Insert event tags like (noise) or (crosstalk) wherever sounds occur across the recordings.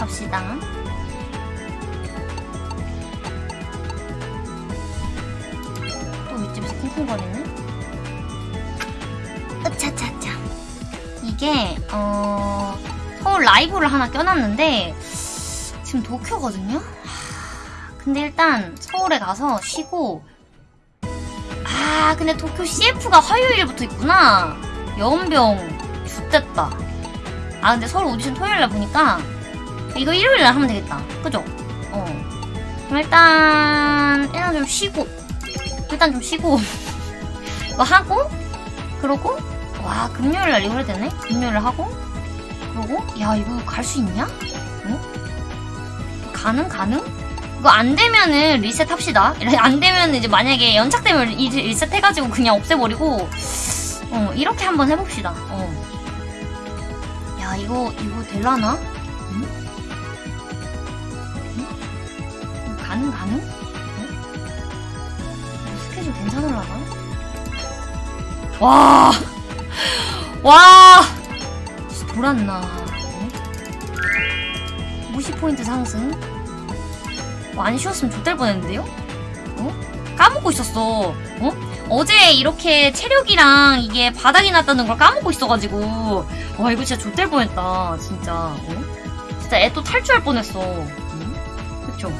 갑시다. 또 윗집에서 쿵쿵거리네. 으차차차. 이게 어 서울 라이브를 하나 껴놨는데 지금 도쿄거든요. 하, 근데 일단 서울에 가서 쉬고 아 근데 도쿄 CF가 화요일부터 있구나. 연병 죽됐다. 아 근데 서울 오디션 토요일날 보니까 이거 일요일날 하면 되겠다. 그죠? 어. 그럼 일단 일단 좀 쉬고 일단 좀 쉬고 (laughs) 뭐 하고 그러고 와 금요일날 이거 해야 되네. 금요일날 하고 그러고 야 이거 갈 수 있냐? 어? 가능 가능? 이거 안 되면은 리셋 합시다. 안 되면 이제 만약에 연착되면 이 리셋 해가지고 그냥 없애버리고 어 이렇게 한번 해봅시다. 어. 야 이거 이거 될라나? 가능 가능? 응? 스케줄 괜찮을라나? 와, 와, 돌았나? 어? 무시 포인트 상승. 어, 안 쉬었으면 좆될 뻔했는데요? 어? 까먹고 있었어. 어? 어제 이렇게 체력이랑 이게 바닥이 났다는 걸 까먹고 있어가지고 와 이거 진짜 좆될 뻔했다 진짜 어? 진짜 애 또 탈주할 뻔했어 응? 그쵸?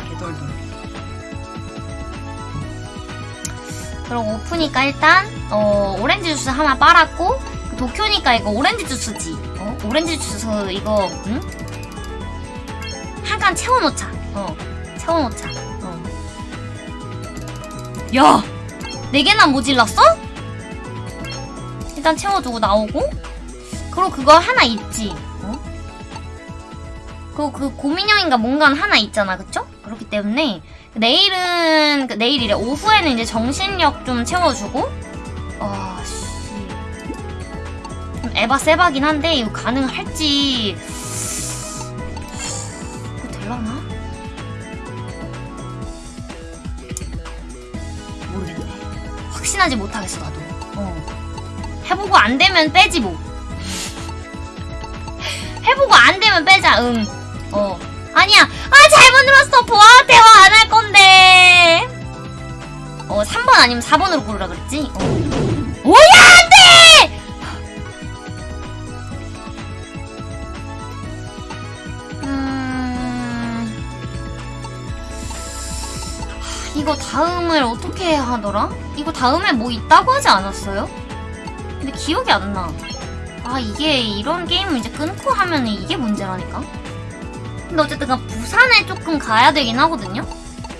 아 돌돌 개돌돌 그리고 오프니까 일단 어 오렌지 주스 하나 빨았고 도쿄니까 이거 오렌지 주스지 어? 오렌지 주스 이거 응? 한칸 채워놓자 어 채워놓자 어. 야! 네 개나 모질랐어? 일단 채워두고 나오고 그리고 그거 하나 있지 어? 그리고 그 고민형인가 뭔가 하나 있잖아 그쵸? 그렇기 때문에 내일은 그 내일이래 오후에는 이제 정신력 좀 채워주고 아씨. 좀 에바 세바긴 한데 이거 가능할지. 이거 될라나? 모르겠네. 확신하지 못하겠어 나도. 어. 해보고 안 되면 빼지 뭐. (laughs) 해보고 안 되면 빼자 응어 아니야 아 잘못 눌렀어 보아 대화 안 할 건데 어 3번 아니면 4번으로 고르라 그랬지 어. 오야 안돼 음 하, 이거 다음을 어떻게 하더라? 이거 다음에 뭐 있다고 하지 않았어요? 근데 기억이 안 나. 아 이게 이런 게임을 이제 끊고 하면 이게 문제라니까. 근데 어쨌든 그 부산에 조금 가야 되긴 하거든요.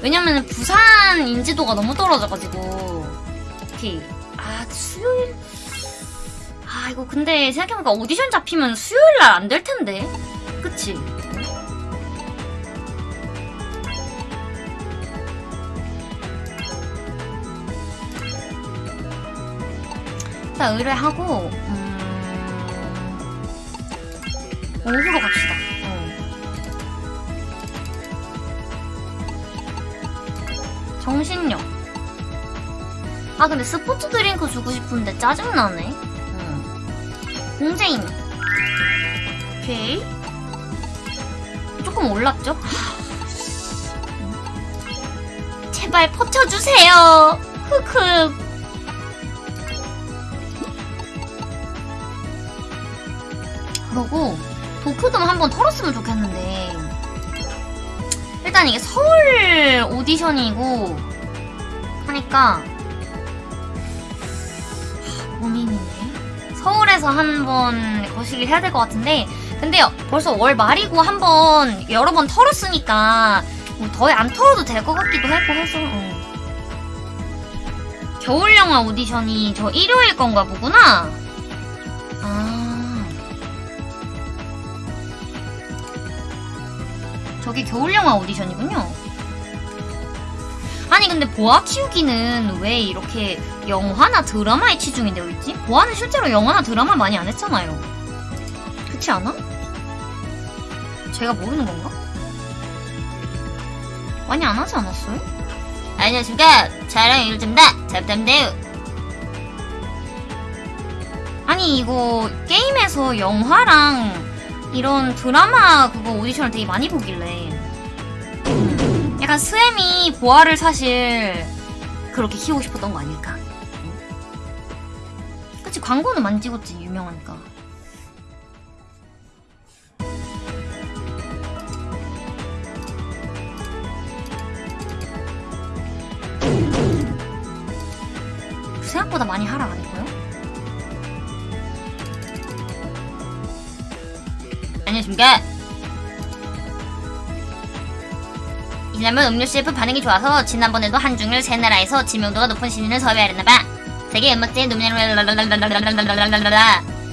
왜냐면 부산 인지도가 너무 떨어져가지고 특히 아 수요일 아 이거 근데 생각해보니까 오디션 잡히면 수요일 날 안 될 텐데 그치? 일단 의뢰하고 음... 오후로 갑시다. 정신력. 아 근데 스포츠 드링크 주고 싶은데 짜증나네. 응. 공제임. 오케이. 조금 올랐죠? 하, 씨. 제발 퍼쳐주세요. 흑흑. 그러고 도쿄돔 한번 털었으면 좋겠는데 일단 이게 서울 오디션이고 하니까 하, 고민이네 서울에서 한번 거시기를 해야 될 것 같은데 근데 벌써 월 말이고 한번 여러 번 털었으니까 뭐더안 털어도 될 것 같기도 하고 해서 어. 겨울 영화 오디션이 저 일요일 건가 보구나 저게 겨울영화 오디션이군요. 아니 근데 보아 키우기는 왜 이렇게 영화나 드라마에 치중이 되어 있지? 보아는 실제로 영화나 드라마 많이 안 했잖아요. 그렇지 않아? 제가 모르는 건가? 많이 안 하지 않았어요? 안녕하십니까. 촬영 일좀다 잡담대요. 아니 이거 게임에서 영화랑 이런 드라마 그거 오디션을 되게 많이 보길래. 음, 약간 스엠이 보아를 사실 그렇게 키우고 싶었던 거 아닐까? 그치 광고는 많이 찍었지 유명하니까. 생각보다 많이 하락 안 했고요 안녕하십니까 이남은 음료 CF 반응이 좋아서 지난번에도 한중을 세 나라에서 지명도가 높은 신인을 섭외하려나봐 세계 음악제 노미널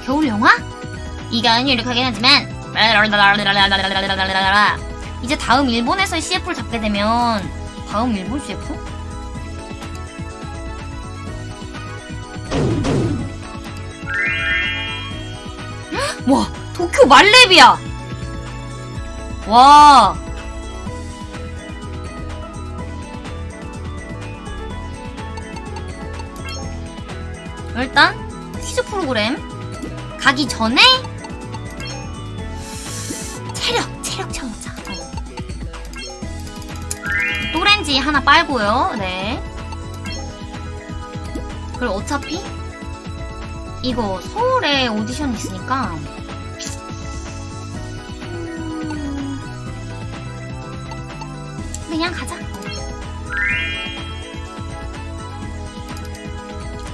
겨울 영화? 이 가은 유력하긴 하지만 이제 다음 일본에서 CF를 잡게 되면 다음 일본 CF? 와 도쿄 말레비야. 와. 일단 퀴즈 프로그램 가기 전에 체력 체력 채워자. 어. 또렌지 하나 빨고요. 네. 그리고 어차피 이거 서울에 오디션 있으니까 그냥 가자.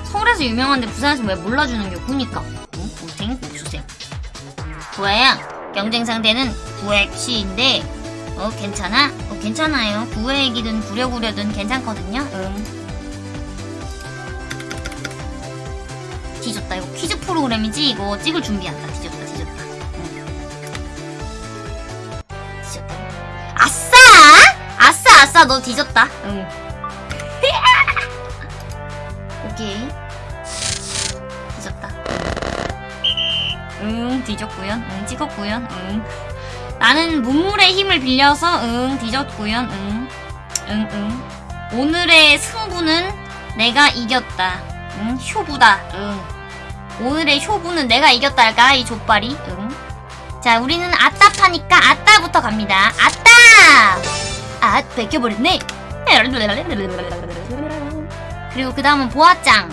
서울에서 유명한데 부산에서 왜 몰라주는 게 그니까? 응? 고생 주세요 구아야 경쟁 상대는 구액시인데 어 괜찮아? 어 괜찮아요. 구액이든 구려구려든 괜찮거든요. 응. 뒤졌다. 이거 퀴즈 프로그램이지? 이거 찍을 준비한다. 뒤졌다 아싸 너 뒤졌다. 응. (laughs) 오케이. 뒤졌다. 응 뒤졌구요. 응 찍었구요. 응. 나는 문물의 힘을 빌려서 응 뒤졌구요. 응. 응, 응. 오늘의 승부는 내가 이겼다. 응 효부다. 응. 오늘의 효부는 내가 이겼다. 할까? 이 족발이? 응. 자 우리는 아따 파니까 아따부터 갑니다. 아따 아 뺏겨버렸네 그리고 그 다음은 보아짱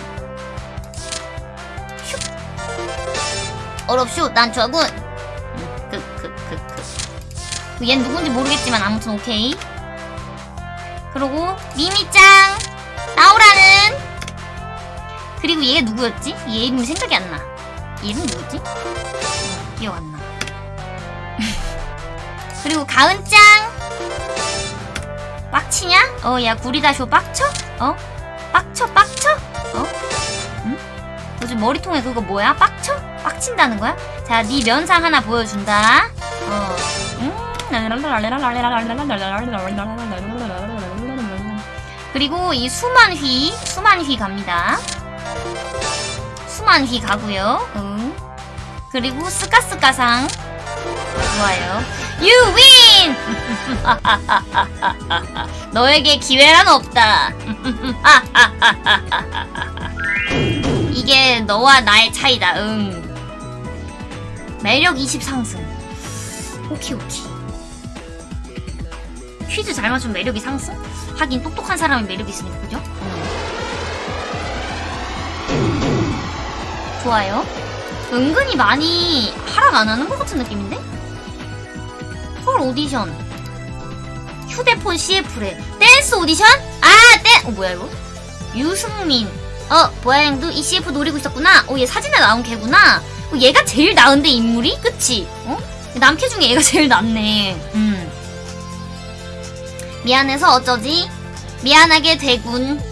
슉 어렵쇼 난 좋아군 크크크크 얘는 누군지 모르겠지만 아무튼 오케이 그리고 미미짱 나오라는 그리고 얘가 누구였지? 얘 이름이 생각이 안 나. 얘 이름 누구지? 어, 기억 안 나. (laughs) 그리고 가은짱! 빡치냐? 어, 야, 구리다쇼 빡쳐? 어? 빡쳐, 빡쳐? 어? 응? 요즘 머리통에 그거 뭐야? 빡쳐? 빡친다는 거야? 자, 네 면상 하나 보여준다. 어. 음. 그리고 이 수만휘, 수만휘 갑니다. 수만휘 가고요. 응. 그리고 스카스카상 좋아요. You win! (laughs) 너에게 기회란 없다. (laughs) 이게 너와 나의 차이다. 응. 매력 20 상승. 오케이 오케이. 퀴즈 잘 맞추면 매력이 상승? 하긴 똑똑한 사람이 매력이 있으니까 그죠? 좋아요. 은근히 많이 하락 안 하는 것 같은 느낌인데? 서울 오디션. 휴대폰 CF래. 댄스 오디션? 아, 댄! 어, 뭐야, 이거? 유승민. 어, 보아양도 이 CF 노리고 있었구나. 어, 얘 사진에 나온 걔구나. 어, 얘가 제일 나은데, 인물이? 그치? 어? 남캐 중에 얘가 (laughs) 제일 낫네. 음. 미안해서 어쩌지? 미안하게 되군.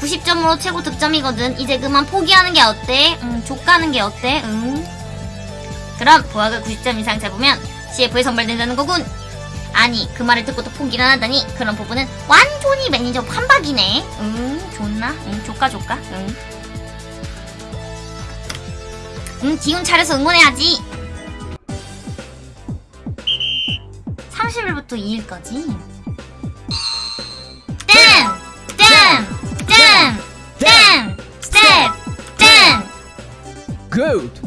90점으로 최고 득점이거든. 이제 그만 포기하는 게 어때? 응, 족가는 게 어때? 응. 그럼 보아가 90점 이상 잡으면 CF에 선발된다는 거군. 아니 그 말을 듣고도 포기를 안 하다니 그런 부분은 완전히 매니저 판박이네. 응, 좋나? 응, 조까 조까. 응. 응, 기운 차려서 응원해야지. 30일부터 2일까지. 땡! 땡! 땡! 땡! 스텝! 땡! Good.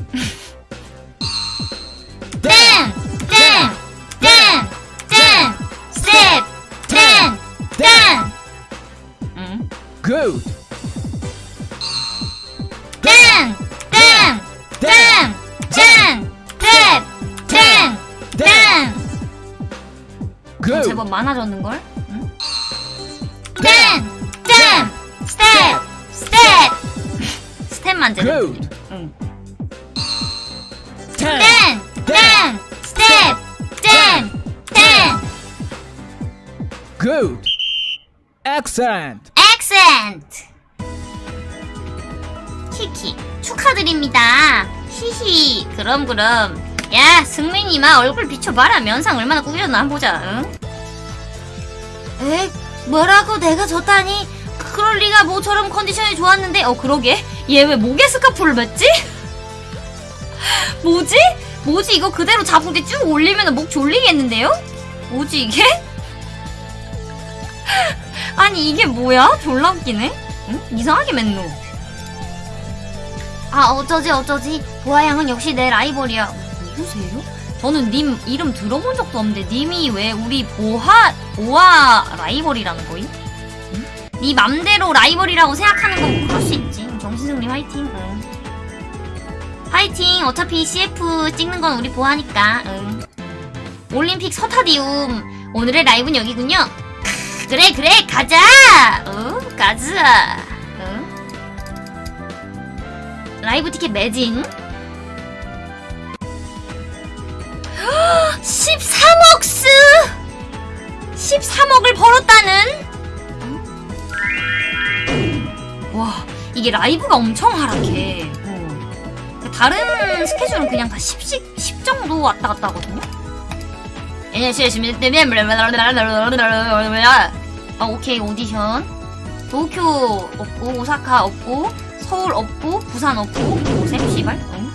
Good. 제법 많아졌는 걸? 응? 땡! 땡! 스텝! 스텝! 스텝만 제대로 Good. 응. Ten. 땡! 땡! 스텝! 땡! 땡! Good. Excellent. 액센트! 키키 축하드립니다. 히히 그럼 그럼 야 승민이 마 얼굴 비춰봐라 면상 얼마나 꾸겼나 한번 보자 응? 에? 뭐라고 내가 졌다니? 그럴 리가 모처럼 컨디션이 좋았는데 어 그러게 얘 왜 목에 스카프를 맸지? 뭐지? 뭐지 이거 그대로 자풍대 쭉 올리면 목 졸리겠는데요? 뭐지 이게? 아니 이게 뭐야? 졸라 웃기네? 응? 이상하게 맨노 아 어쩌지 어쩌지 보아양은 역시 내 라이벌이야 누구세요? 저는 님 이름 들어본 적도 없는데 님이 왜 우리 보하 보아 라이벌이라는 거임? 응? 네 맘대로 라이벌이라고 생각하는 건 그럴 수 있지 정신승리 화이팅 응. 화이팅 어차피 CF 찍는 건 우리 보아니까 응. 올림픽 서타디움 오늘의 라이브는 여기군요 그래 그래 가자. 어 가자. 어? 라이브 티켓 매진. (gasps) 13억스! 13억을 벌었다는? 와 이게 라이브가 엄청 하락해. 어. 다른 스케줄은 그냥 다 10씩 10 정도 왔다 갔다 하거든요? 예, 아, 오케이, 오디션. 도쿄 없고, 오사카 없고, 서울 없고, 부산 없고, 오셈, 씨발. 응?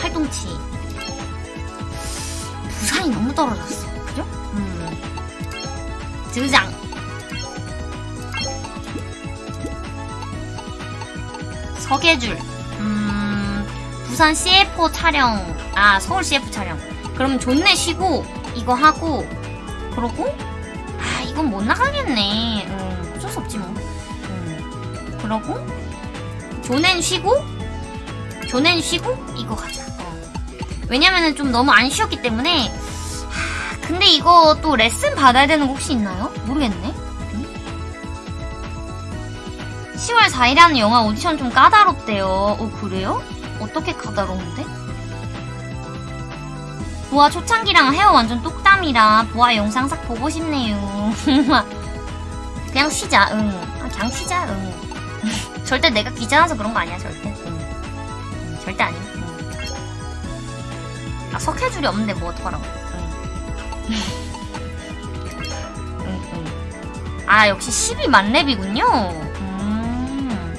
활동치. 부산이 너무 떨어졌어. 그죠? 음. 드장. 서계줄. 음, 부산 CF 촬영. 아, 서울 CF 촬영. 그럼 존내 쉬고, 이거 하고, 그러고, 아, 이건 못 나가겠네. 음, 어쩔 수 없지 뭐. 음, 그러고, 존엔 쉬고, 존엔 쉬고, 이거 가자. 어. 왜냐면은 좀 너무 안 쉬었기 때문에, 하, 근데 이거 또 레슨 받아야 되는 거 혹시 있나요? 모르겠네. 10월 4일에 하는 영화 오디션 좀 까다롭대요. 어, 그래요? 어떻게 까다로운데? 보아 초창기랑 헤어 완전 똑땀이라 보아 영상 싹 보고 싶네요. (laughs) 그냥 쉬자, 응. 아, 그냥 쉬자, 응. (laughs) 절대 내가 귀찮아서 그런 거 아니야, 절대. 응. 응, 절대 아니야. 응. 아, 석회줄이 없는데 뭐 어떡하라고. (laughs) 아, 역시 12 만렙이군요. 음.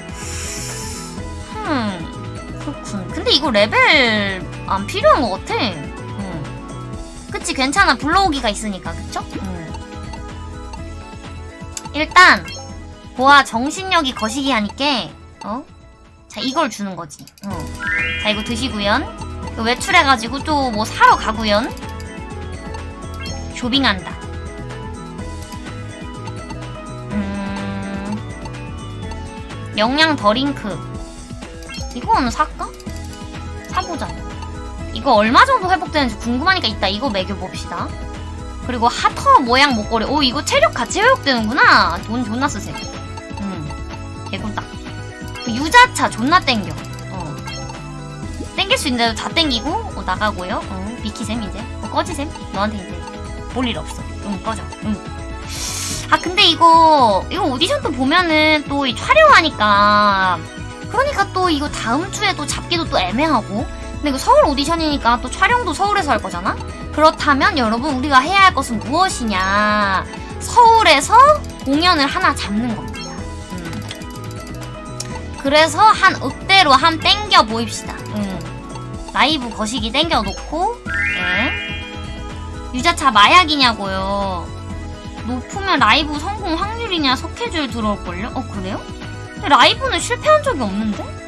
흠. 그렇군. 근데 이거 레벨 안 필요한 것 같아. 그치 괜찮아 불러오기가 있으니까 그쵸? 음. 일단 보아 정신력이 거시기 하니까 어? 자 이걸 주는 거지 어. 자 이거 드시구연 외출해가지고 또 뭐 사러 가구연 쇼핑한다 음... 영양 더링크 이거는 살까? 사보자 이거 얼마 정도 회복되는지 궁금하니까 이따 이거 매겨봅시다. 그리고 하터 모양 목걸이. 오, 이거 체력 같이 회복되는구나. 돈 존나 쓰세요. 음, 개꿀다. 그 유자차 존나 땡겨. 어. 땡길 수 있는데도 다 땡기고, 어, 나가고요. 어, 비키셈, 이제. 어, 꺼지셈. 너한테 이제 볼 일 없어. 응, 꺼져. 응. 아, 근데 이거, 이거 오디션도 보면은 또 촬영하니까. 그러니까 또 이거 다음 주에 또 잡기도 또 애매하고. 근데 이거 서울 오디션이니까 또 촬영도 서울에서 할 거잖아? 그렇다면 여러분 우리가 해야 할 것은 무엇이냐 서울에서 공연을 하나 잡는 겁니다 음. 그래서 한 읍대로 한 땡겨 보입시다 음. 라이브 거시기 땡겨 놓고 네. 유자차 마약이냐고요 높으면 라이브 성공 확률이냐 석회줄 들어올걸요? 어 그래요? 라이브는 실패한 적이 없는데?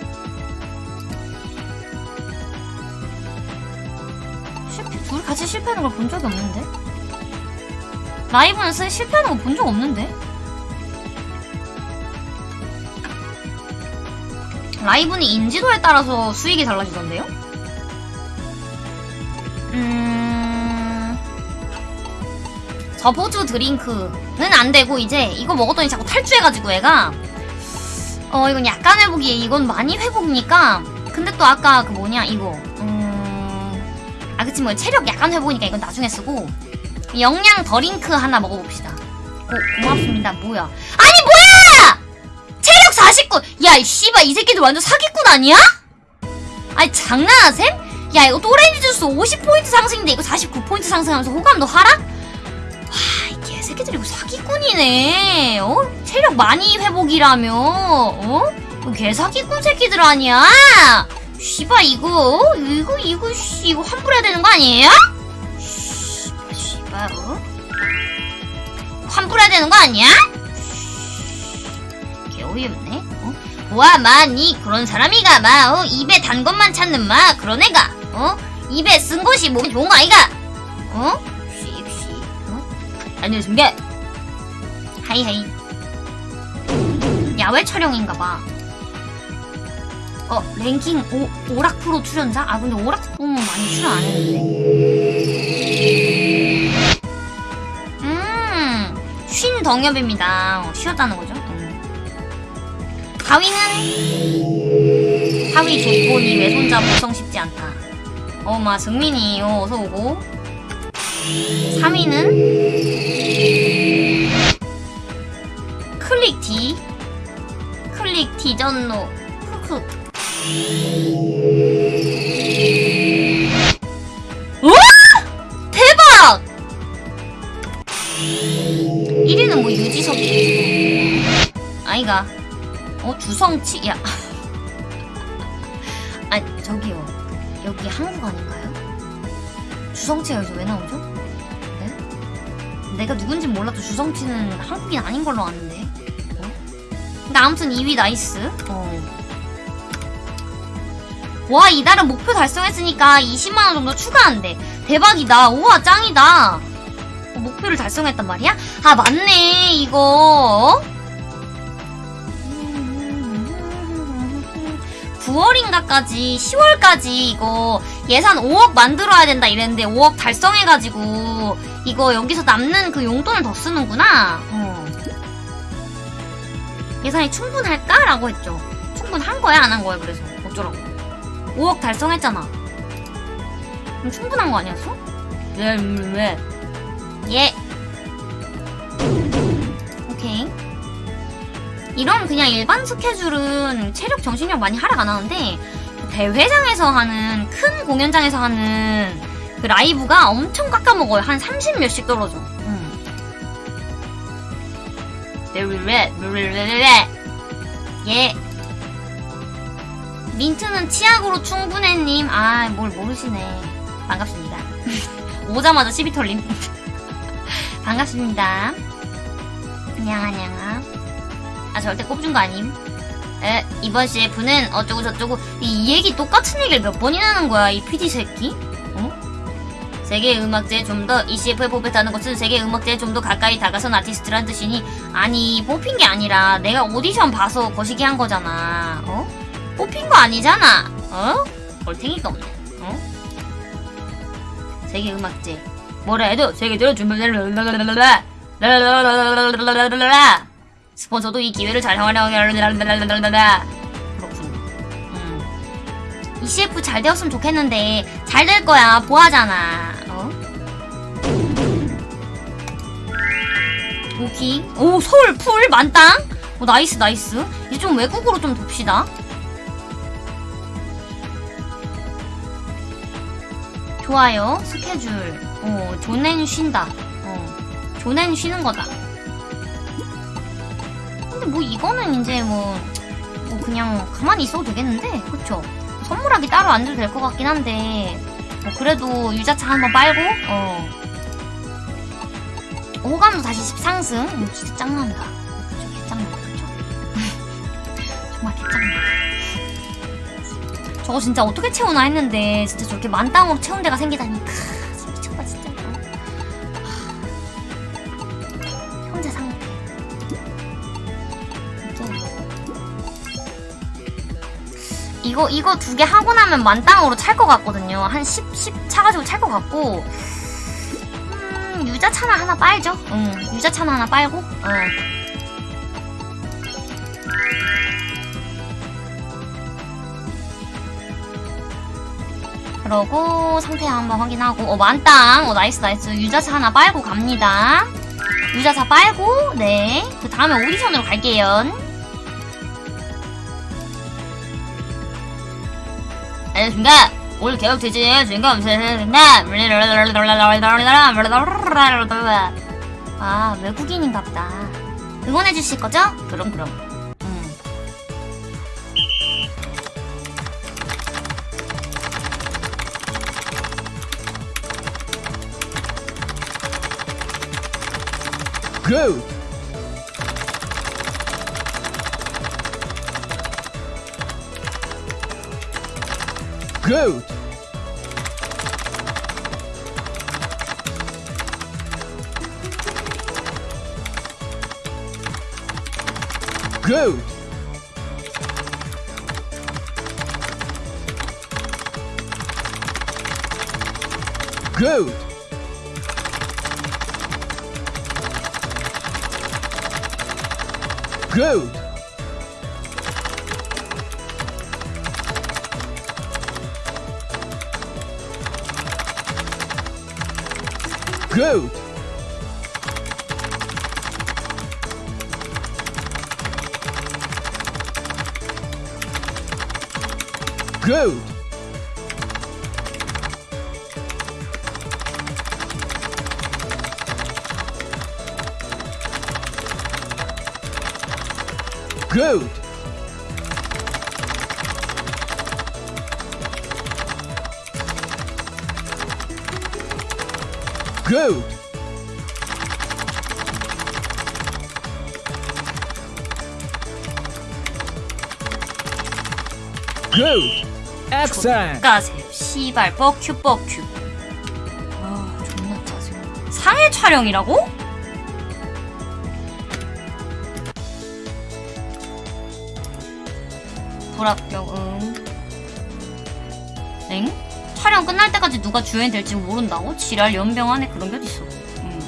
같이 실패하는 걸 본 적이 없는데? 라이브는 쓰 실패하는 거 본 적 없는데? 라이브는 인지도에 따라서 수익이 달라지던데요? 음... 저보주 드링크는 안 되고 이제 이거 먹었더니 자꾸 탈주해가지고 애가 어 이건 약간 회복이에요. 이건 많이 회복이니까 근데 또 아까 그 뭐냐 이거 음... 아 그치 뭐 체력 약간 회복이니까 이건 나중에 쓰고 영양 더링크 하나 먹어봅시다. 고, 고맙습니다. 뭐야? 아니 뭐야! 체력 49! 야, 이 씨발 이 새끼들 완전 사기꾼 아니야? 아니 장난하셈? 야 이거 또레인지 주스 50포인트 상승인데 이거 49포인트 상승하면서 호감도 하락? 와, 이 개새끼들 이거 사기꾼이네. 어? 체력 많이 회복이라며. 어? 이거 개사기꾼 새끼들 아니야? 씨발 이거 어? 이거 이거 씨 이거 환불해야 되는 거 아니에요? 씨발 어? 환불해야 되는 거 아니야? 개 어이없네. 어? 와, 마니 그런 사람이가 마 어? 입에 단 것만 찾는 마 그런 애가 어? 입에 쓴 것이 몸에 좋은 거 아이가? 어? 씩씩 어? 안녕하십니까? hi hi 야외 촬영인가 봐. 어 랭킹 오, 오락 프로 출연자? 아 근데 오락 프로는 많이 출연 안 했는데. 음, 쉰 덩엽입니다. 어, 쉬었다는 거죠. 음. 가위는 하위 조건이 외손자 보성 쉽지 않다. 어마 승민이 어, 어서 오고. 3위는 클릭 D 클릭 D 전노 크크 우와! 대박! 1위는 뭐 유재석이 아이가 어 주성치 야 (laughs) 아니 저기요 여기 한국 아닌가요? 주성치가 여기서 왜 나오죠? 네? 내가 누군지 몰라도 주성치는 한국인 아닌 걸로 아는데 어? 근데 아무튼 2위 nice 어. 와 이달은 목표 달성했으니까 20만원 정도 추가한대 대박이다 우와 짱이다 어, 목표를 달성했단 말이야? 아 맞네 이거 9월인가까지 10월까지 이거 예산 5억 만들어야 된다 이랬는데 5억 달성해가지고 이거 여기서 남는 그 용돈을 더 쓰는구나 어. 예산이 충분할까? 라고 했죠 충분한 거야 안 한 거야 그래서 어쩌라고 5억 달성했잖아 그럼 충분한 거 아니었어? 왜, 왜? 예. 오케이. 이런 그냥 일반 스케줄은 체력 정신력 많이 하락 안 하는데 대회장에서 하는 큰 공연장에서 하는 그 라이브가 엄청 깎아먹어요. 한 30 몇씩 떨어져. 음. 예. 민트는 치약으로 충분해님. 아, 뭘 모르시네. 반갑습니다. (laughs) 오자마자 시비 털림. (laughs) 반갑습니다. 안녕, 안녕. 아, 절대 꼽준 거 아님. 에, 이번 CF는 어쩌고 저쩌고. 이, 이 얘기 똑같은 얘기를 몇 번이나 하는 거야, 이 PD 새끼? 어? 세계 음악제에 좀 더, 이 CF에 뽑혔다는 것은 세계 음악제에 좀 더 가까이 다가선 아티스트란 뜻이니, 아니, 뽑힌 게 아니라 내가 오디션 봐서 거시기 한 거잖아. 어? 뽑힌 거 아니잖아. 어? 얼탱이가 없네. 어? 세계 음악제. 뭐라 해도 세계적으로 준비 스폰서도 이 기회를 잘 활용하려 그렇군. 음. 잘 되었으면 좋겠는데 잘 될 거야 보아잖아. 어? 오키. 오 서울 full 만땅. 오 nice nice. 이제 좀 외국으로 좀 돕시다. 좋아요. 스케줄. 어, 존엔 쉰다. 어, 존엔 쉬는 거다. 근데 뭐 이거는 이제 뭐, 뭐 그냥 가만히 있어도 되겠는데? 그쵸? 선물하기 따로 안 줘도 될 것 같긴 한데, 뭐 그래도 유자차 한번 빨고, 어. 호감도 다시 10 상승. 음, 진짜 짱난다. 그쵸? 개짱난다. 그쵸? (laughs) 정말 개짱난다. 저거 진짜 어떻게 채우나 했는데 진짜 저렇게 만땅으로 채운 데가 생기다니. 크 진짜 미쳤다 진짜. 하, 혼자 상태 이제. 이거 이거 두 개 하고 나면 만땅으로 찰 것 같거든요. 한 10, 10 차가지고 찰 것 같고. 음, 유자차나 하나 빨죠? 응 음, 유자차나 하나 빨고? 어. 그러고 상태 한번 확인하고. 어 만땅. 어 nice nice. 유자차 하나 빨고 갑니다. 유자차 빨고 네 그 다음에 오디션으로 갈게요. 안녕하십니까 오늘 개업 되지? 주인공 아 외국인인갑다. 응원해 주실 거죠? 그럼 그럼 go! Goat! Good. Good. Excellent. 가세요 씨발 뻑큐 뻑큐 아 존나 짜증 상해 촬영이라고? 불합격 응 엥? 촬영 끝날 때까지 누가 주연이 될지 모른다고? 지랄 연병 안에 그런 게 어딨어 응.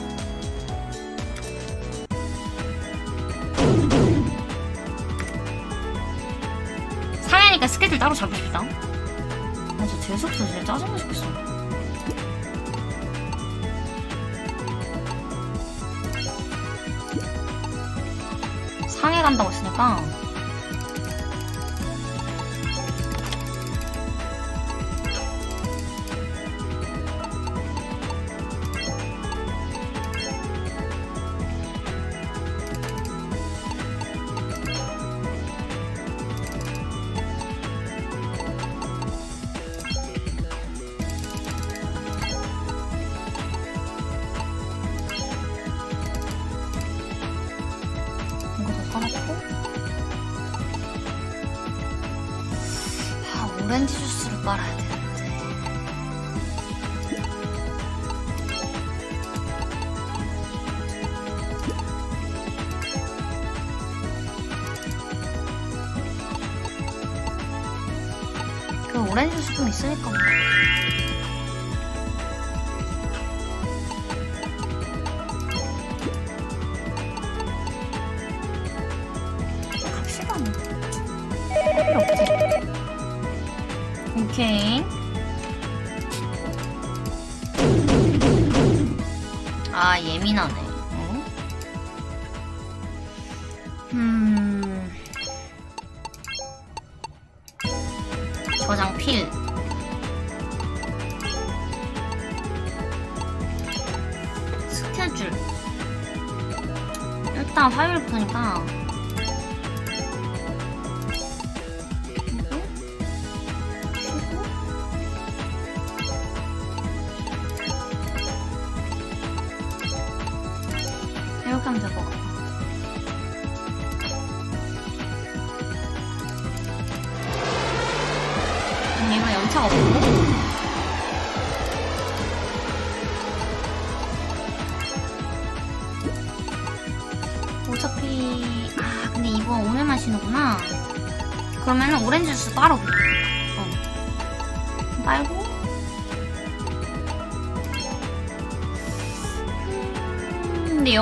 상해니까 스케줄 따로 잡읍시다 아, 저 재수없어 진짜 짜증나 죽겠어. 상해 간다고 했으니까.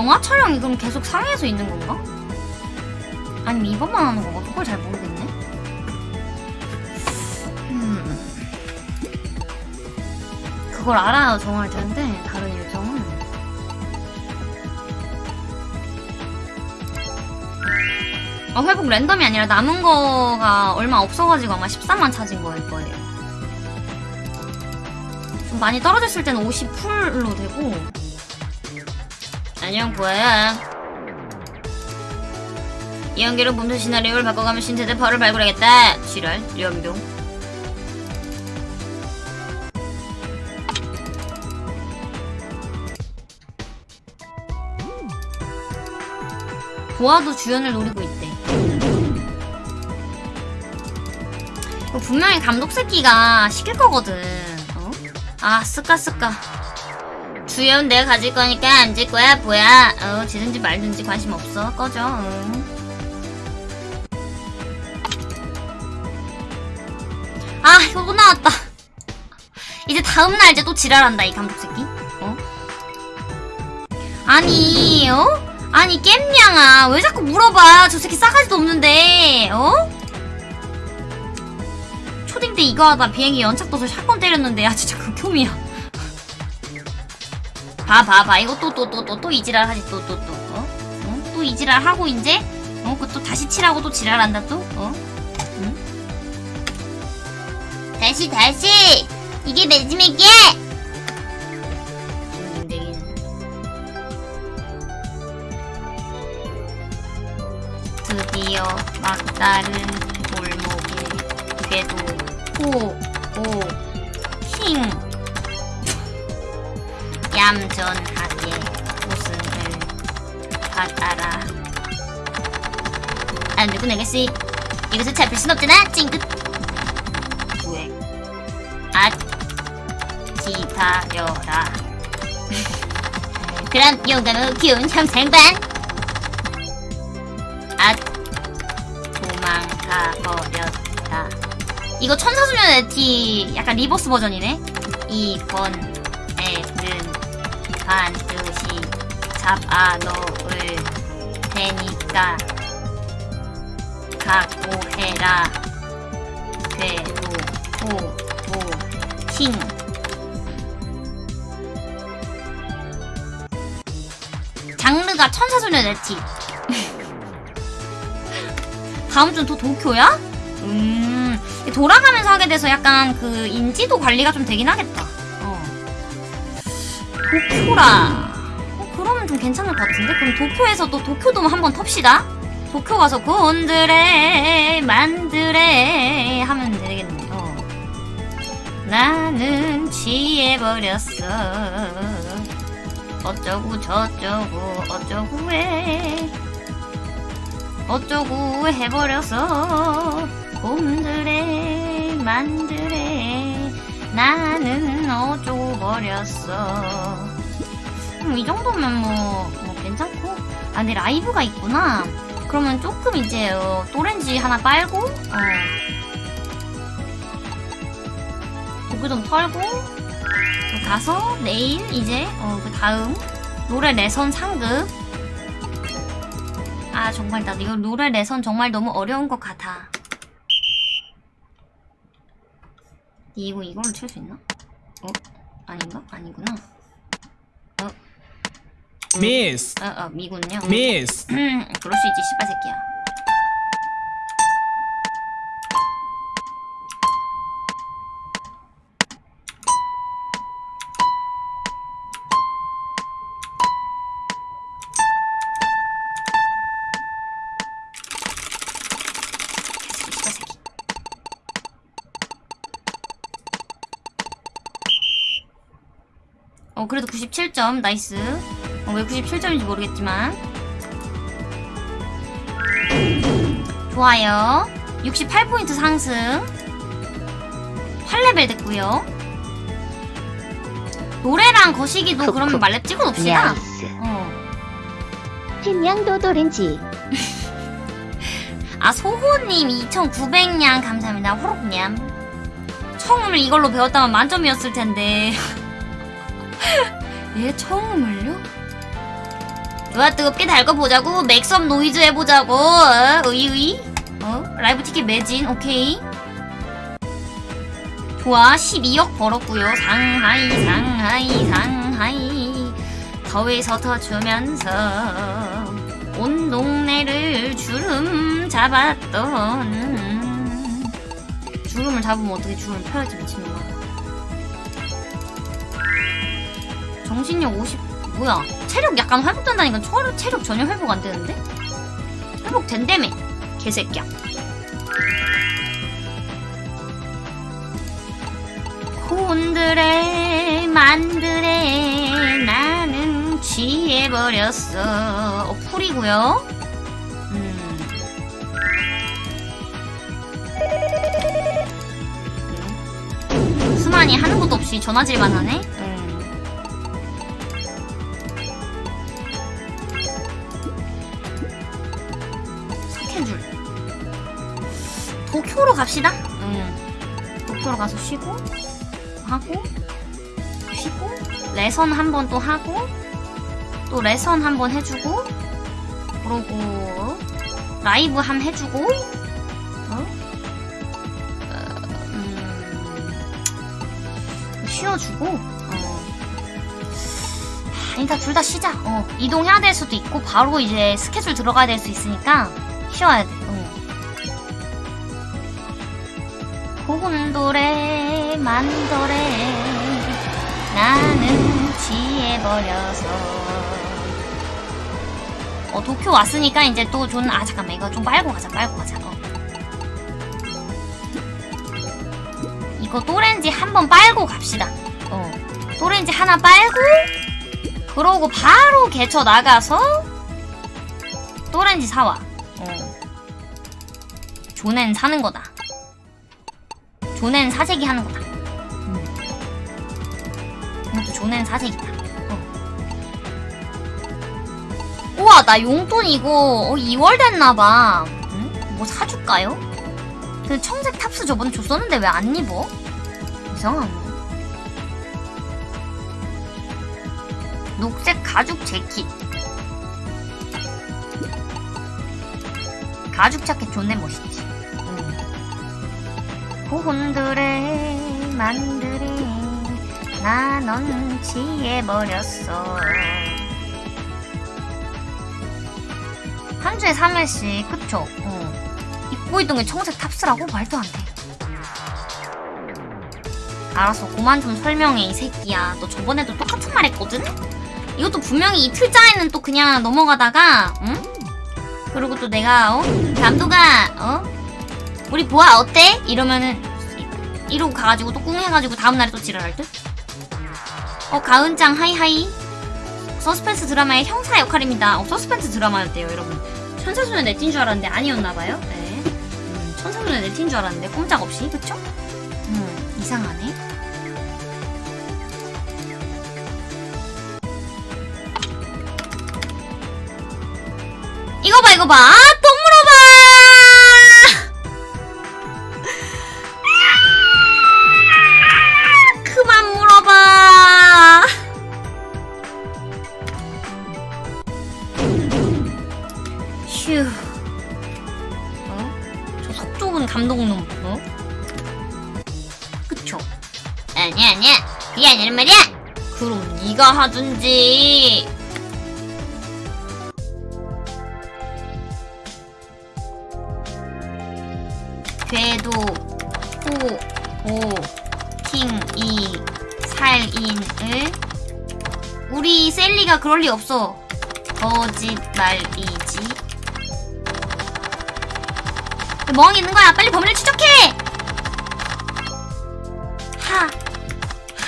영화 촬영이 그럼 계속 상해에서 있는 건가? 아니면 이것만 하는 건가? 그걸 잘 모르겠네. 음. 그걸 알아야 정할 텐데 다른 일정은. 어, 회복 랜덤이 아니라 남은 거가 얼마 없어가지고 아마 13만 찾은 거일 거예요. 좀 많이 떨어졌을 때는 50풀로 되고. 안녕, 보아야. 이 연기로 몸소 시나리오를 바꿔가며 신세대 파를 발굴하겠다. 지랄, 연병. 보아도 주연을 노리고 있대. 이거 분명히 감독 새끼가 시킬 거거든. 어? 아, 쓰까, 쓰까. 주연 내가 가질 거니까 앉을 거야, 뭐야. 어, 지든지 말든지 관심 없어. 꺼져. 응. 아, 이거 또 나왔다. 이제 다음날 이제 또 지랄한다, 이 감독 새끼. 어? 아니, 어? 아니, 겜냥아. 왜 자꾸 물어봐. 저 새끼 싸가지도 없는데, 어? 초딩 때 이거 하다 비행기 연착 떠서 샷건 때렸는데, 야, 진짜 극혐이야. 봐, 봐, 봐. 이거 또, 또, 또, 또, 또 이지랄 하지, 또, 또, 또. 어? 어? 또 이지랄 하고, 이제? 어? 그또 다시 치라고 또 지랄한다, 또? 어? 응? 다시, 다시! 이게 매지맥이야! 드디어 막다른 골목에 궤도 호 오 얌전하게 우승을 받아라 안 되고 내겠지 이것을 잡힐 순 없잖아 찡긋 왜? 아 기다려라 (laughs) 그럼 용감하고 귀여운 형상반 아 도망가 버렸다. 이거 천사소녀 네티 약간 reverse 버전이네. 이번 애는 반드시 잡아 놓을 테니까 각오해라. 괴도 호도킹 장르가 천사소년의 티. (laughs) 다음 주는 또 도쿄야? 음, 돌아가면서 하게 돼서 약간 그 인지도 관리가 좀 되긴 하겠다. 어. 도쿄라. 어, 그러면 좀 괜찮을 것 같은데? 그럼 도쿄에서 또 도쿄돔 한번 텁시다. 도쿄 가서 곤드레 만드레 하면 되겠네. 어. 나는 취해버렸어. 어쩌고 저쩌고 어쩌고 해. 어쩌고 해버려서 곰들에 만들에 나는 어쩌고 버렸어 음, 이 정도면 뭐, 뭐 괜찮고 아 근데 라이브가 있구나 그러면 조금 이제 어, 또렌지 하나 빨고 어. 도구 좀 털고 또 가서 내일 이제 어, 그 다음 노래 레선 상급 아 정말 나 이거 노래 레선 정말 너무 어려운 것 같아. 이거 이걸로 칠 수 있나? 어? 아닌가? 아니구나. 어? Miss, 어, 어, 미군요. Miss, 음, 그럴 수 있지, 씨발 새끼야. 어, 그래도 97점, nice. 어, 왜 97점인지 모르겠지만. 좋아요. 68포인트 상승. 8레벨 됐고요. 노래랑 거시기도 콕, 그러면 콕. 만렙 찍어 놓읍시다. nice. 어. 햄양도 도렌지 (laughs) 아 소호님 2,900냥 감사합니다. 호록냠. 처음을 이걸로 배웠다면 만점이었을 텐데. (laughs) 얘 처음을요? 누가 뜨겁게 달궈 보자고. make some noise 해보자고. 어? 의의 어? 라이브 티켓 매진. 오케이. 좋아. 12억 벌었고요. 상하이 상하이 상하이. 더위서 터주면서 온 동네를 주름 잡았던. 주름을 잡으면 어떻게 주름을 펴야지 미친놈 정신력 50 뭐야 체력 약간 회복된다니까 체력, 체력 전혀 회복 안 되는데? 회복 된다며 개새끼야 곤드레 만드레 나는 취해버렸어 어 풀이고요 음. 음. 수만이 하는 것도 없이 전화질만 하네 음. 도쿄로 가서 쉬고 하고 쉬고 레선 한 번 또 하고 또 레선 한 번 해주고 그러고 라이브 함 해주고 어? 어, 음, 쉬어주고 어. 일단 둘 다 쉬자 어, 이동해야 될 수도 있고 바로 이제 스케줄 들어가야 될 수 있으니까 쉬어야 돼 어. 고군도래 만도래 나는 취해버려서. 어 도쿄 왔으니까 이제 또 존 아 잠깐만 이거 좀 빨고 가자 빨고 가자 어. 이거 또렌지 한 번 빨고 갑시다. 어. 또렌지 하나 빨고 그러고 바로 개쳐 나가서 또렌지 사와. 어. 존엔 사는 거다. 존엔 사재기 하는 거다. 음. 이것도 존엔 사재기다. 어. 우와, 나 용돈 이거 어, 2월 됐나봐. 응? 뭐 사줄까요? 그 청색 탑스 저번에 줬었는데 왜 안 입어? 이상하네. 녹색 가죽 재킷. 가죽 자켓 존내 멋있지. 응. 고혼들의 만들이 나넌 취해버렸어 한 주에 3회씩 그쵸? 어. 입고 있던 게 청색 탑스라고? 말도 안 돼. 알았어 그만 좀 설명해 이 새끼야 너 저번에도 똑같은 말 했거든? 이것도 분명히 이틀째에는 또 그냥 넘어가다가 응? 그리고 또 내가 어? 남도가 어? 우리 보아 어때? 이러면은 이러고 가가지고 또 꿍 해가지고 다음날에 또 지랄할 듯? 어 가은짱 hi hi. 서스펜스 드라마의 형사 역할입니다. 어 서스펜스 드라마였대요 여러분. 천사소녀 네틴 줄 알았는데 아니었나봐요? 네. 음, 천사소녀 네틴 줄 알았는데 꼼짝없이. 그쵸? 음 이상하네. 이거 봐 이거 봐 하든지. 궤도 호, 보, 킹, 이, 살 인 을. 우리 셀리가 그럴 리 없어. 거짓말이지. 멍이 있는 거야. 빨리 범인을 추적해! 하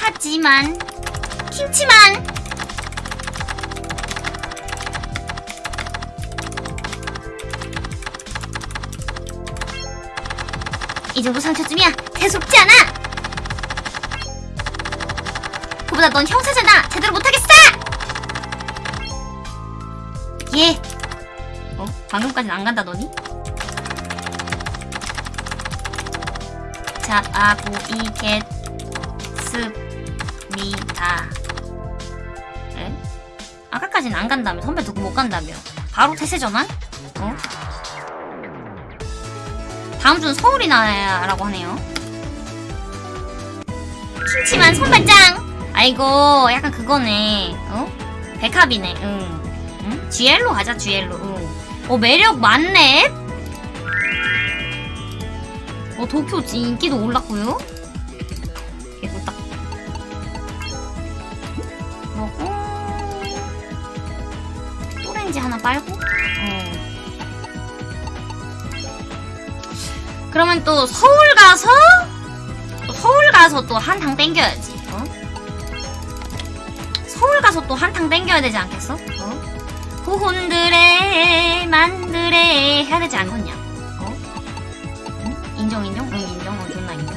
하지만 김치만 이 정도 상처쯤이야 대수롭지 않아 그보다 넌 형사잖아 제대로 못하겠어 예 어? 방금까진 안 간다더니? 자, 아고, 이, 겟, 습, 미, 다. 에? 아까까지는 안 간다며. 선배 두고 못 간다며. 바로 태세 전환? 어? 다음 주는 서울이 나라고 하네요. 킹치만 선발장! 아이고, 약간 그거네. 어? 백합이네, 응. 응? GL로 가자, GL로, 응. 어, 매력 많네? 어, 도쿄 인기도 올랐고요 그러면 또 서울 가서, 서울 가서 또 한탕 땡겨야지, 어? 서울 가서 또 한탕 땡겨야 되지 않겠어? 어? 후혼들의 만들의 해야 되지 않겠냐? 어? 응? 인정 인정? 응 인정 어 존나 인정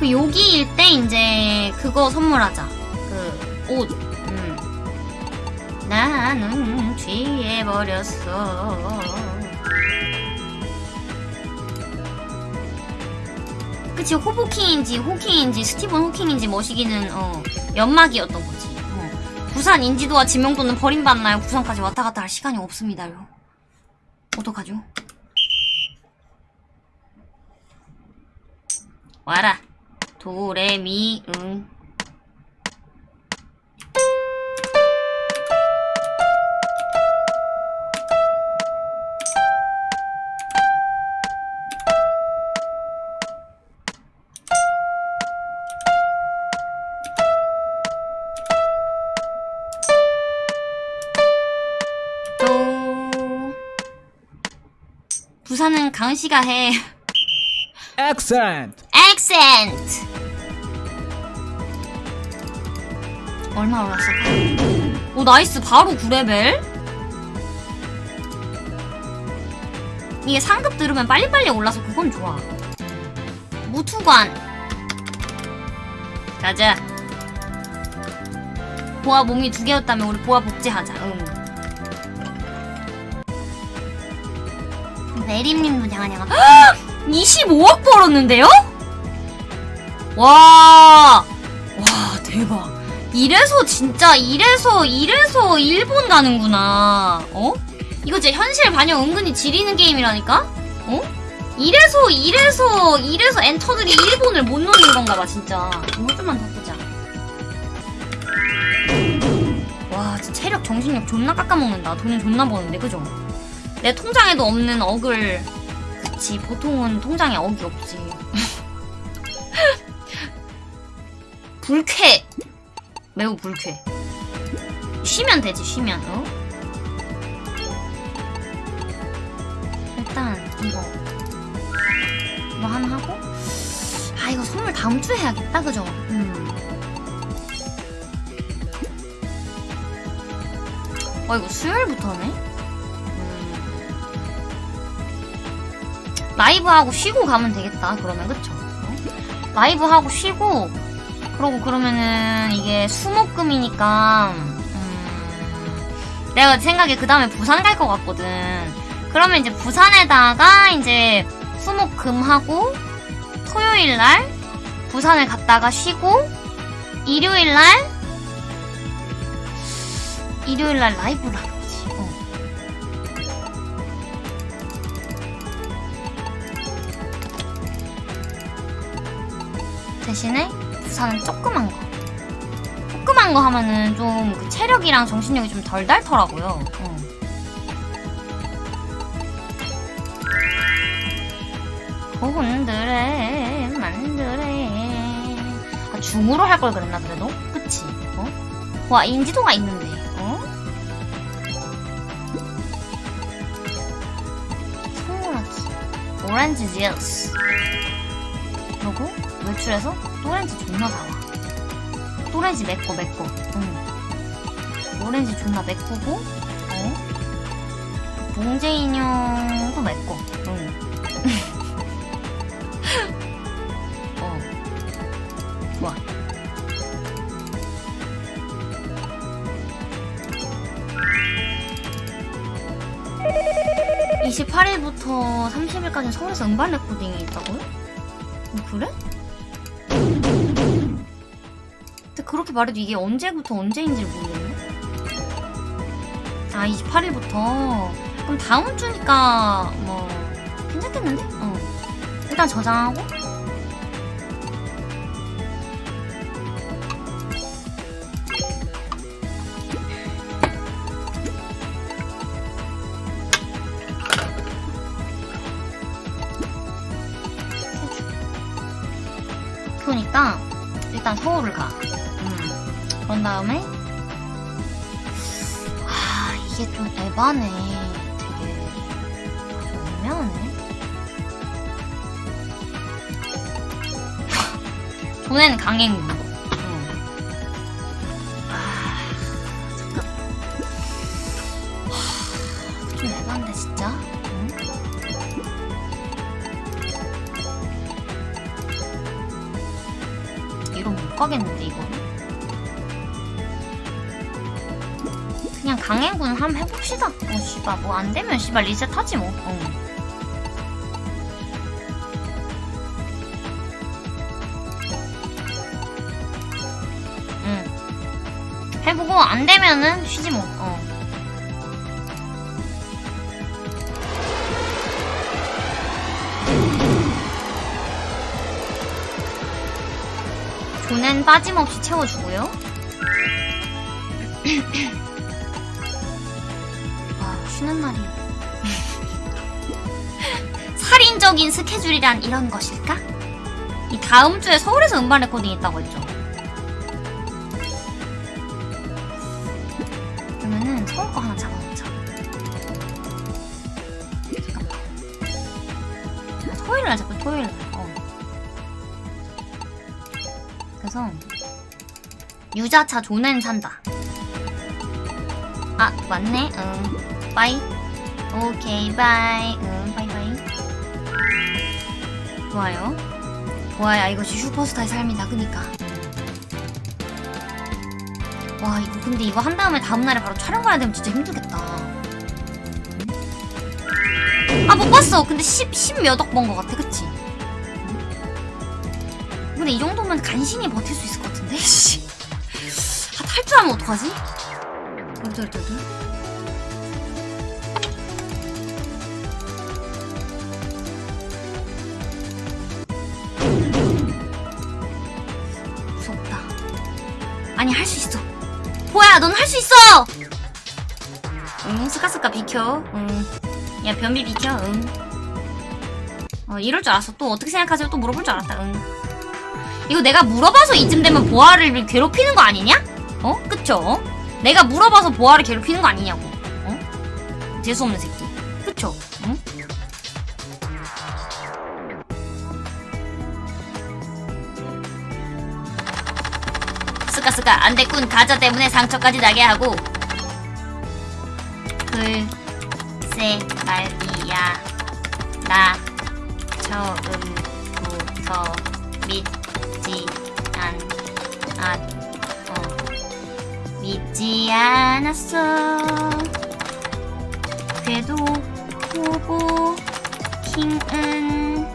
그 여기일 때 이제 그거 선물하자 그옷 음. 나는 취해버렸어 그치 호보킹인지 호킹인지 스티븐 호킹인지 머시기는 어 연막이었던 거지 어. 부산 인지도와 지명도는 버림받나요? 부산까지 왔다 갔다 할 시간이 없습니다요. 어떡하죠? 와라. 도레미 응. 부산은 강씨가 해. Accent. accent. 얼마 올랐을까? 오 nice 바로 9레벨. 이게 상급 들으면 빨리빨리 올라서 그건 좋아. 무투관. 가자. 보아 몸이 두 개였다면 우리 보아 복제하자. 응. 내림님도 냥아냥아. 25억 벌었는데요? 와, 와 대박. 이래서 진짜 이래서 이래서 일본 가는구나. 어? 이거 진짜 현실 반영 은근히 지리는 게임이라니까? 어? 이래서 이래서 이래서 엔터들이 일본을 못 노는 건가 봐 진짜. 이거 좀만 더 보자. 와, 진짜 체력 정신력 존나 깎아먹는다. 돈은 존나 버는데 그죠? 내 통장에도 없는 억을 그치 보통은 통장에 억이 없지 (laughs) 불쾌 매우 불쾌 쉬면 되지 쉬면 어? 일단 이거 이거 하나 하고 아 이거 선물 다음 주에 해야겠다 그죠? 음. 어 이거 수요일부터네? 라이브 하고 쉬고 가면 되겠다 그러면 그쵸? 어? 라이브 하고 쉬고 그러고 그러면은 이게 수목금이니까 음, 내가 생각에 그 다음에 부산 갈 것 같거든 그러면 이제 부산에다가 이제 수목금하고 토요일날 부산을 갔다가 쉬고 일요일날 일요일날 라이브를 대신에 부산은 조그만 거. 조그만 거 하면은 좀 그 체력이랑 정신력이 좀 덜 닳더라고요. 어. 고운들의 만들의 아, 중으로 할 걸 그랬나 그래도? 그치? 어? 와 인지도가 있는데 어? 선물하기 오렌지 주스 그리고 외출해서 또렌지 존나 사와 또렌지 맵고 맵고 응. 오렌지 존나 맵고고 어? 봉제 인형도 맵고 응. (laughs) 어 좋아 28일부터 30일까지 서울에서 음반 레코딩이 있다고요? 어, 그래? 근데 그렇게 말해도 이게 언제부터 언제인지 모르겠네. 아, 28일부터. 그럼 다음 주니까 뭐 괜찮겠는데? 어. 일단 저장하고. 씨발 뭐 안 되면 씨발 리셋하지 뭐. 어. 응. 해보고 안 되면은 쉬지 뭐. 어. 돈은 빠짐없이 채워주고요. 살인적인 스케줄이란 이런 것일까? 이 다음 주에 서울에서 음반 레코딩 있다고 했죠. 그러면은 서울 거 하나 잡아놓자. 잠깐만. 토요일 날 잡고 토요일 날. 어. 그래서 유자차 존엔 산다. 아 맞네. 응. bye. 오케이 bye. 응. 좋아요. 좋아요. 이것이 슈퍼스타의 삶이다. 그니까. 와 이거 근데 이거 한 다음에 다음날에 바로 촬영 가야 되면 진짜 힘들겠다. 아 못 봤어. 근데 10, 10몇억 번 것 같아. 그치? 근데 이 정도면 간신히 버틸 수 있을 것 같은데? 씨. (laughs) 아, 탈주하면 어떡하지? 얼떨떨떨. 넌 할 수 있어! 응, 스카스카 비켜. 응. 야, 변비 비켜. 응. 어, 이럴 줄 알았어. 또 어떻게 생각하세요? 또 물어볼 줄 알았다. 응. 이거 내가 물어봐서 이쯤 되면 보아를 괴롭히는 거 아니냐? 어? 그쵸? 내가 물어봐서 보아를 괴롭히는 거 아니냐고. 어? 재수없는 새끼. 그쵸? 응? 스카스카 안 됐군. 가자 때문에 상처까지 나게 하고. 글쎄 말이야. 나 처음부터 믿지 않, 아, 어, 믿지 않았어. 궤도 후보 킹은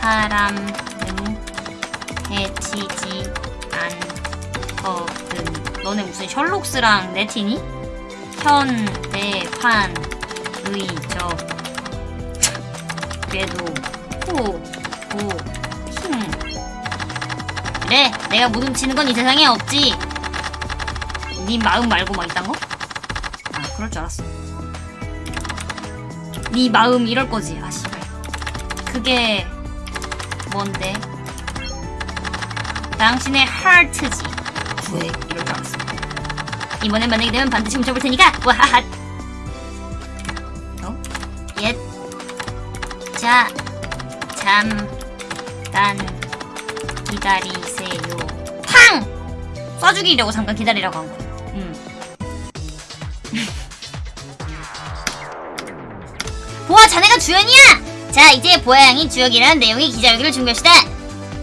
사람은 해치지. 너네 무슨 셜록스랑 네티니? 현대판 의적 궤도 후보 그래 내가 무덤치는 건 이 세상에 없지 네 마음 말고 막 이딴 거? 아 그럴 줄 알았어 네 마음 이럴 거지 아 씨발 그게 뭔데? 당신의 하트지 왜 이럴 이번엔 만나게 되면 반드시 훔쳐볼 테니까 와하하 어? 옛 자, 잠깐 기다리세요. 팡! 쏴주기려고 잠깐 기다리라고 한 거야. 음. (laughs) 보아, 자네가 주연이야! 자, 이제 보아 양이 주역이라는 내용의 기자회견을 준비합시다.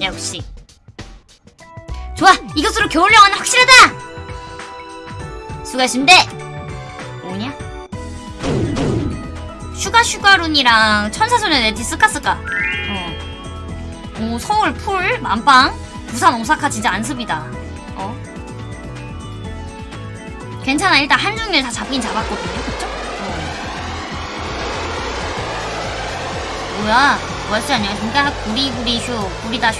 역시. 좋아, 이것으로 겨울 영화는 확실하다! 수고하셨습니다. 뭐냐? 슈가 슈가룬이랑 천사소녀 네티 스카스카. 어. 오 서울 풀 만빵 부산 오사카 진짜 안습이다 어 괜찮아 일단 한중일 다 잡긴 잡았거든요 그쵸? 어. 뭐야 월스 안녕하십니까 구리구리쇼 구리다쇼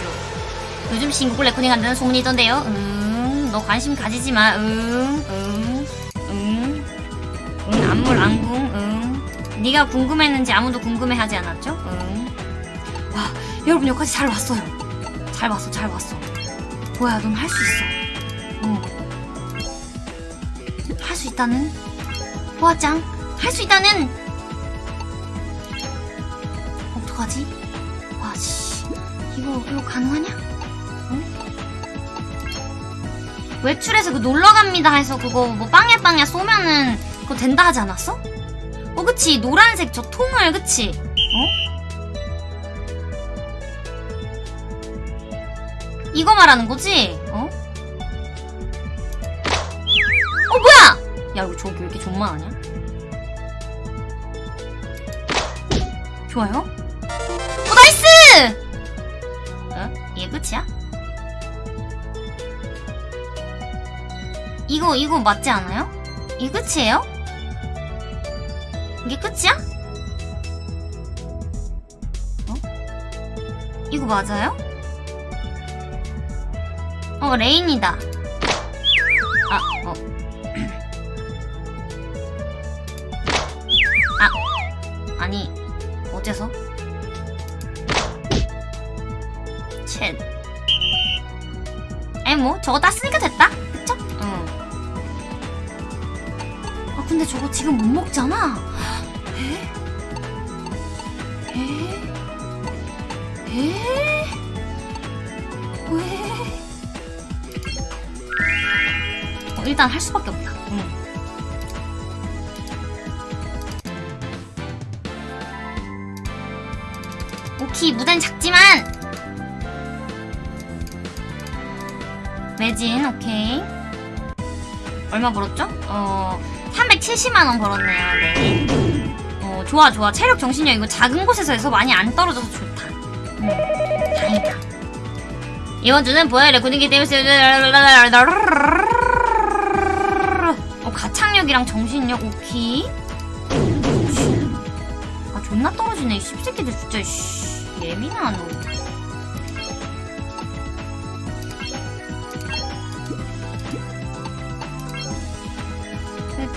요즘 싱글 레코딩 한다는 소문이 있던데요 음너 관심 가지지마 음음음 응, 안물 안궁, 응. 네가 궁금했는지 아무도 궁금해하지 않았죠? 응. 와, 여러분 여기까지 잘 왔어요. 잘 왔어, 잘 왔어. 뭐야, 넌 할 수 있어. 응. 할 수 있다는? 보아짱, 할 수 있다는? 어떡하지? 와, 씨. 이거, 이거 가능하냐? 응? 외출해서 그 놀러갑니다 해서 그거 뭐 빵야 빵야 쏘면은 그거 된다 하지 않았어? 어 그치 노란색 저 통을 그치? 어? 이거 말하는 거지? 어? 어 뭐야! 야 이거 저기 왜 이렇게 존만하냐? 좋아요? 어 nice! 어? 이게 끝이야? 이거 이거 맞지 않아요? 이게 끝이에요? 이게 끝이야? 어? 이거 맞아요? 어 레인이다 근데 저거 지금 못 먹잖아. 에? 에? 에? 왜? 어, 일단 할 수밖에 없다. 응. 오키 무단 작지만 매진 오케이 얼마 벌었죠? 어 370만원 벌었네요, 네. 어, 좋아, 좋아. 체력, 정신력, 이거 작은 곳에서 해서 많이 안 떨어져서 좋다. 음, 다행이다. 이번 주는 보아의 레코딩기 때문에, 어, 가창력이랑 정신력, 오케이. 아, 존나 떨어지네. 이 씹새끼들 진짜, 씨. 예민하노.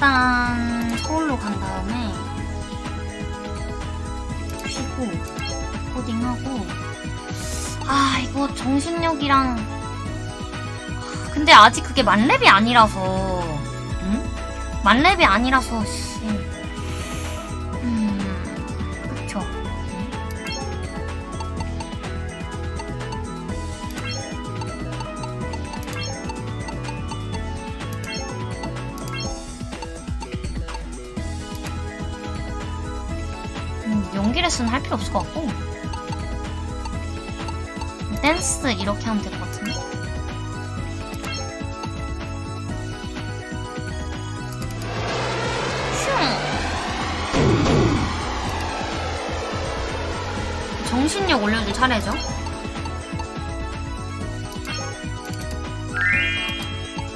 일단 서울로 간 다음에 쉬고 코딩하고 아 이거 정신력이랑 아, 근데 아직 그게 만렙이 아니라서 응? 만렙이 아니라서 레슨 할 필요 없을 것 같고 댄스 이렇게 하면 될 것 같은데 슝. 정신력 올려줄 차례죠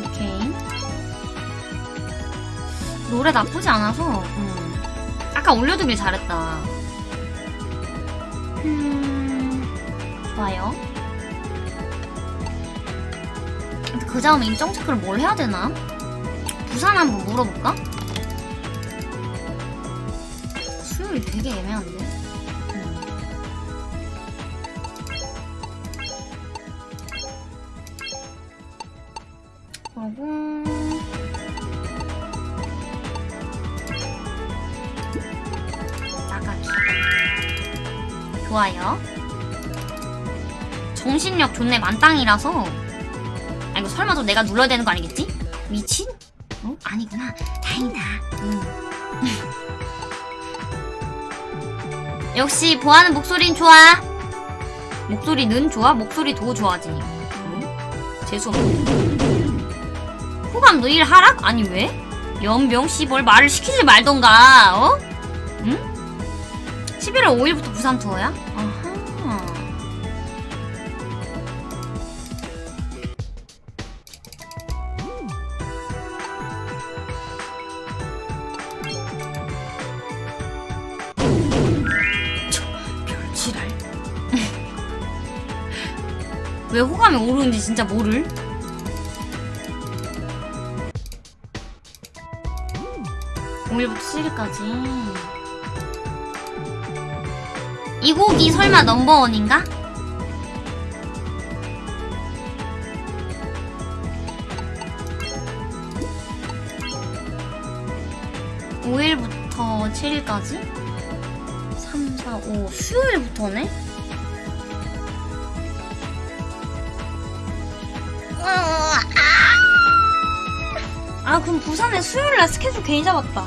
오케이 노래 나쁘지 않아서 음. 아까 올려두길 잘했다. 다음에 인정 체크를 뭘 해야 되나? 부산 한번 물어볼까? 수요일 되게 애매한데. 음. 그리고 나가기. 좋아요. 정신력 존내 만땅이라서. 아, 이거 설마 또 내가 눌러야 되는 거 아니겠지? 미친? 어? 아니구나. 다행이다. 음. (laughs) 역시 보아는 목소리는 좋아. 목소리는 좋아? 목소리도 좋아지. 응? 재수없네. 호감 너일 하락? 아니 왜? 연병 씨 뭘 말을 시키지 말던가. 어? 응? 11월 5일부터 부산 투어야? 아 진짜 모를? 오일부터 7일까지. 이 곡이 설마 넘버원인가? 오일부터 7일까지? 3, 4, 5. 수요일부터네? 부산에 수요일 날 스케줄 괜히 잡았다.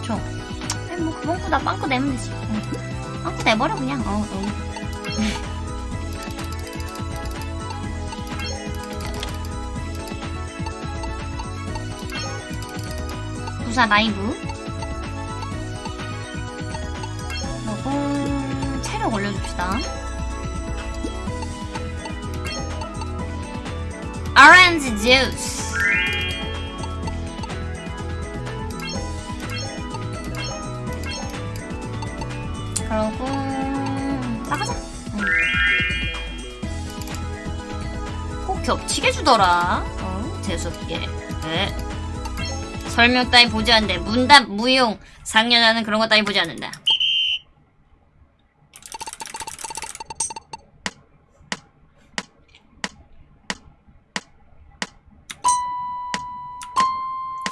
그쵸? 아니, 뭐, 그번 거나 빵꾸 내면 되지. 응. 빵꾸 내버려, 그냥. 어, 어. 부산 라이브. 그리고, 체력 올려줍시다. 오렌지 주스. 주더라. 어, 재수없게. 네. 설명 따위 보지 않는데 문답 무용 상년하는 그런 거 따위 보지 않는다.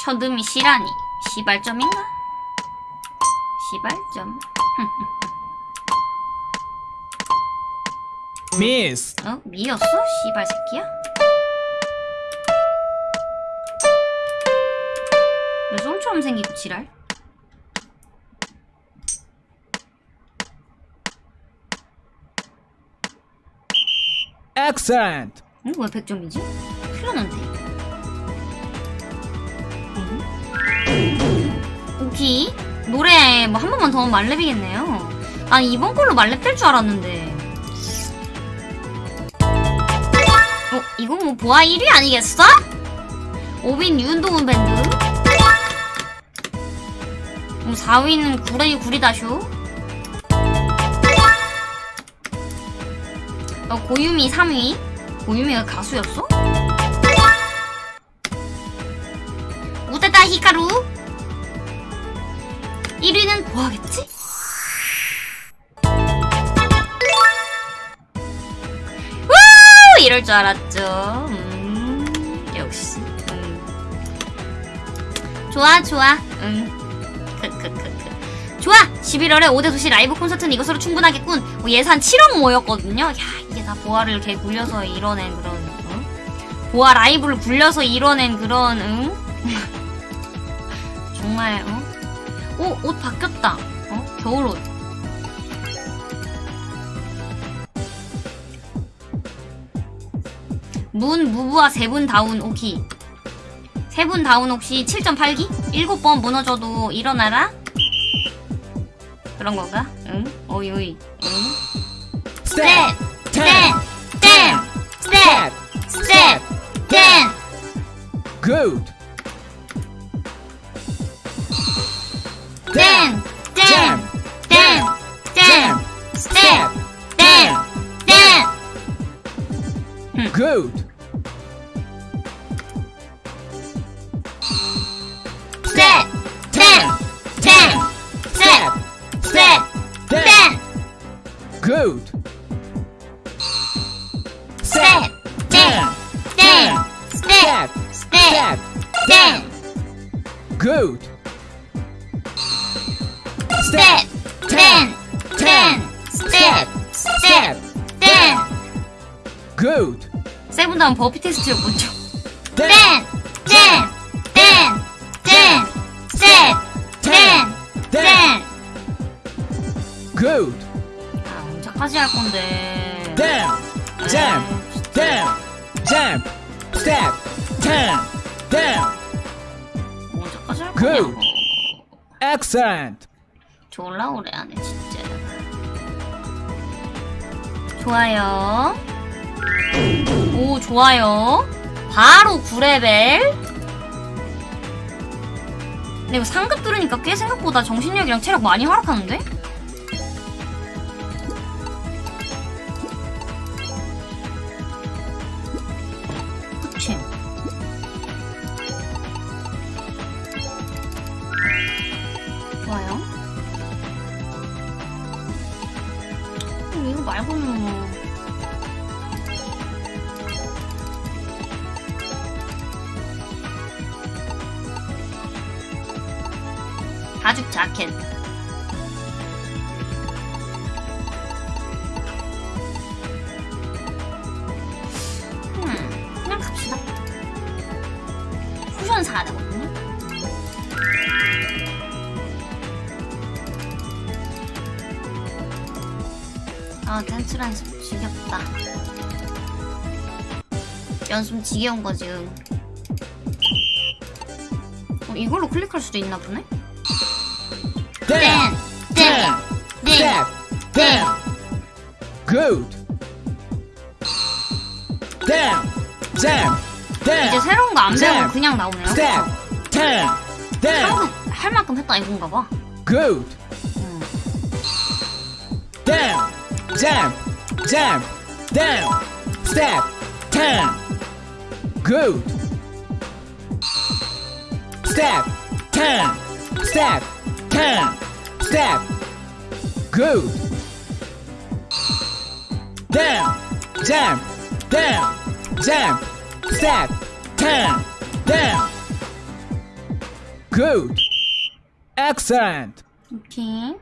처듬이 시라니 시발점인가? 시발점. Miss. 어? 미였어? 씨발 새끼야? 왜 솜처럼 생기고 지랄? Excellent. 응? 왜 100점이지? 틀렸는데 응? 오키 노래 뭐 한 번만 더 하면 말렙이겠네요 아니 이번 걸로 말렙 될 줄 알았는데 어? 이건 뭐 보아 1위 아니겠어? 오빈 윤도훈 밴드 그럼 4위는 구레이 구리다쇼 어, 고유미 3위 고유미가 가수였어? 우타다 히카루 1위는 뭐하겠지? 우! 이럴 줄 알았죠 음, 역시 음. 좋아 좋아 응 좋아 11월에 5대 도시 라이브 콘서트는 이것으로 충분하겠군 뭐 예산 7억 모였거든요 야 이게 다 보아를 이렇게 굴려서 이뤄낸 그런 응? 보아 라이브를 굴려서 이뤄낸 그런 응? (laughs) 정말 어? 오, 옷 바뀌었다. 어? 겨울옷. 문, 무부와 세 분 다운 오키. 세 분 다운 혹시 7.8기? 7번 무너져도 일어나라? 그런 건가? 응? 어이, 어이. 응? Step. 땡! 땡! 스텝! 스텝! 땡! Good. 땡! Good. 스텝! 땡! 땡! 스텝! 스텝! 땡! Good. 세븐 다음 버피 테스트를 먼저. 땡! Then. 땡! 땡! 땡! 스텝! 땡! 땡! Good. 아, 언제까지 할 건데. Then. Jam. Then. Jam. Step. Ten. Then. Good. 거냐고. Excellent. 졸라 오래 하네, 진짜. 좋아요. 오, 좋아요. 바로 9레벨. 근데 이거 상급 들으니까 꽤 생각보다 정신력이랑 체력 많이 하락하는데? 지겨운 거지. 응. 어, 이걸로 클릭할 수도 있나 보네? Down. 댄! Step. Down. Good. 이제. 새로운 거 안 배우고 쌤! 그냥 나오네요. Down. Down. 한국 할 만큼 했다 이건가 봐. Good. 음. Jump. Down. Step. Turn. Good. Step. Turn. Step. Turn. Step. Good. Down. Jump. Down. Jump. Step. Turn. Down. Good. Excellent. 오케이.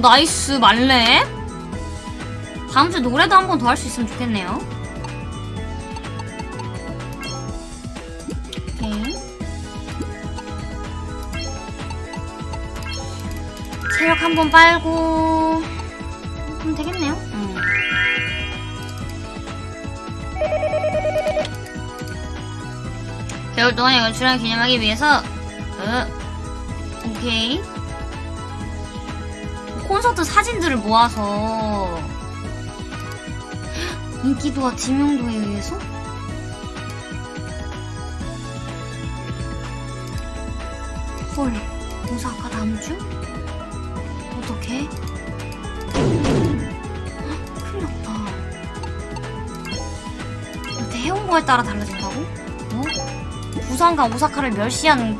Nice 말레. 다음 주 노래도 한 번 더 할 수 있으면 좋겠네요. 오케이. 체력 한 번 빨고 그럼 되겠네요. 음. 겨울 동안 연출한 기념하기 위해서 어, 오케이 콘서트 사진들을 모아서 인기도와 지명도에 의해서 헐 오사카 다음 주? 어떡해? 헉, 큰일 났다 이렇게 해온 거에 따라 달라진다고? 어? 부산과 오사카를 멸시하는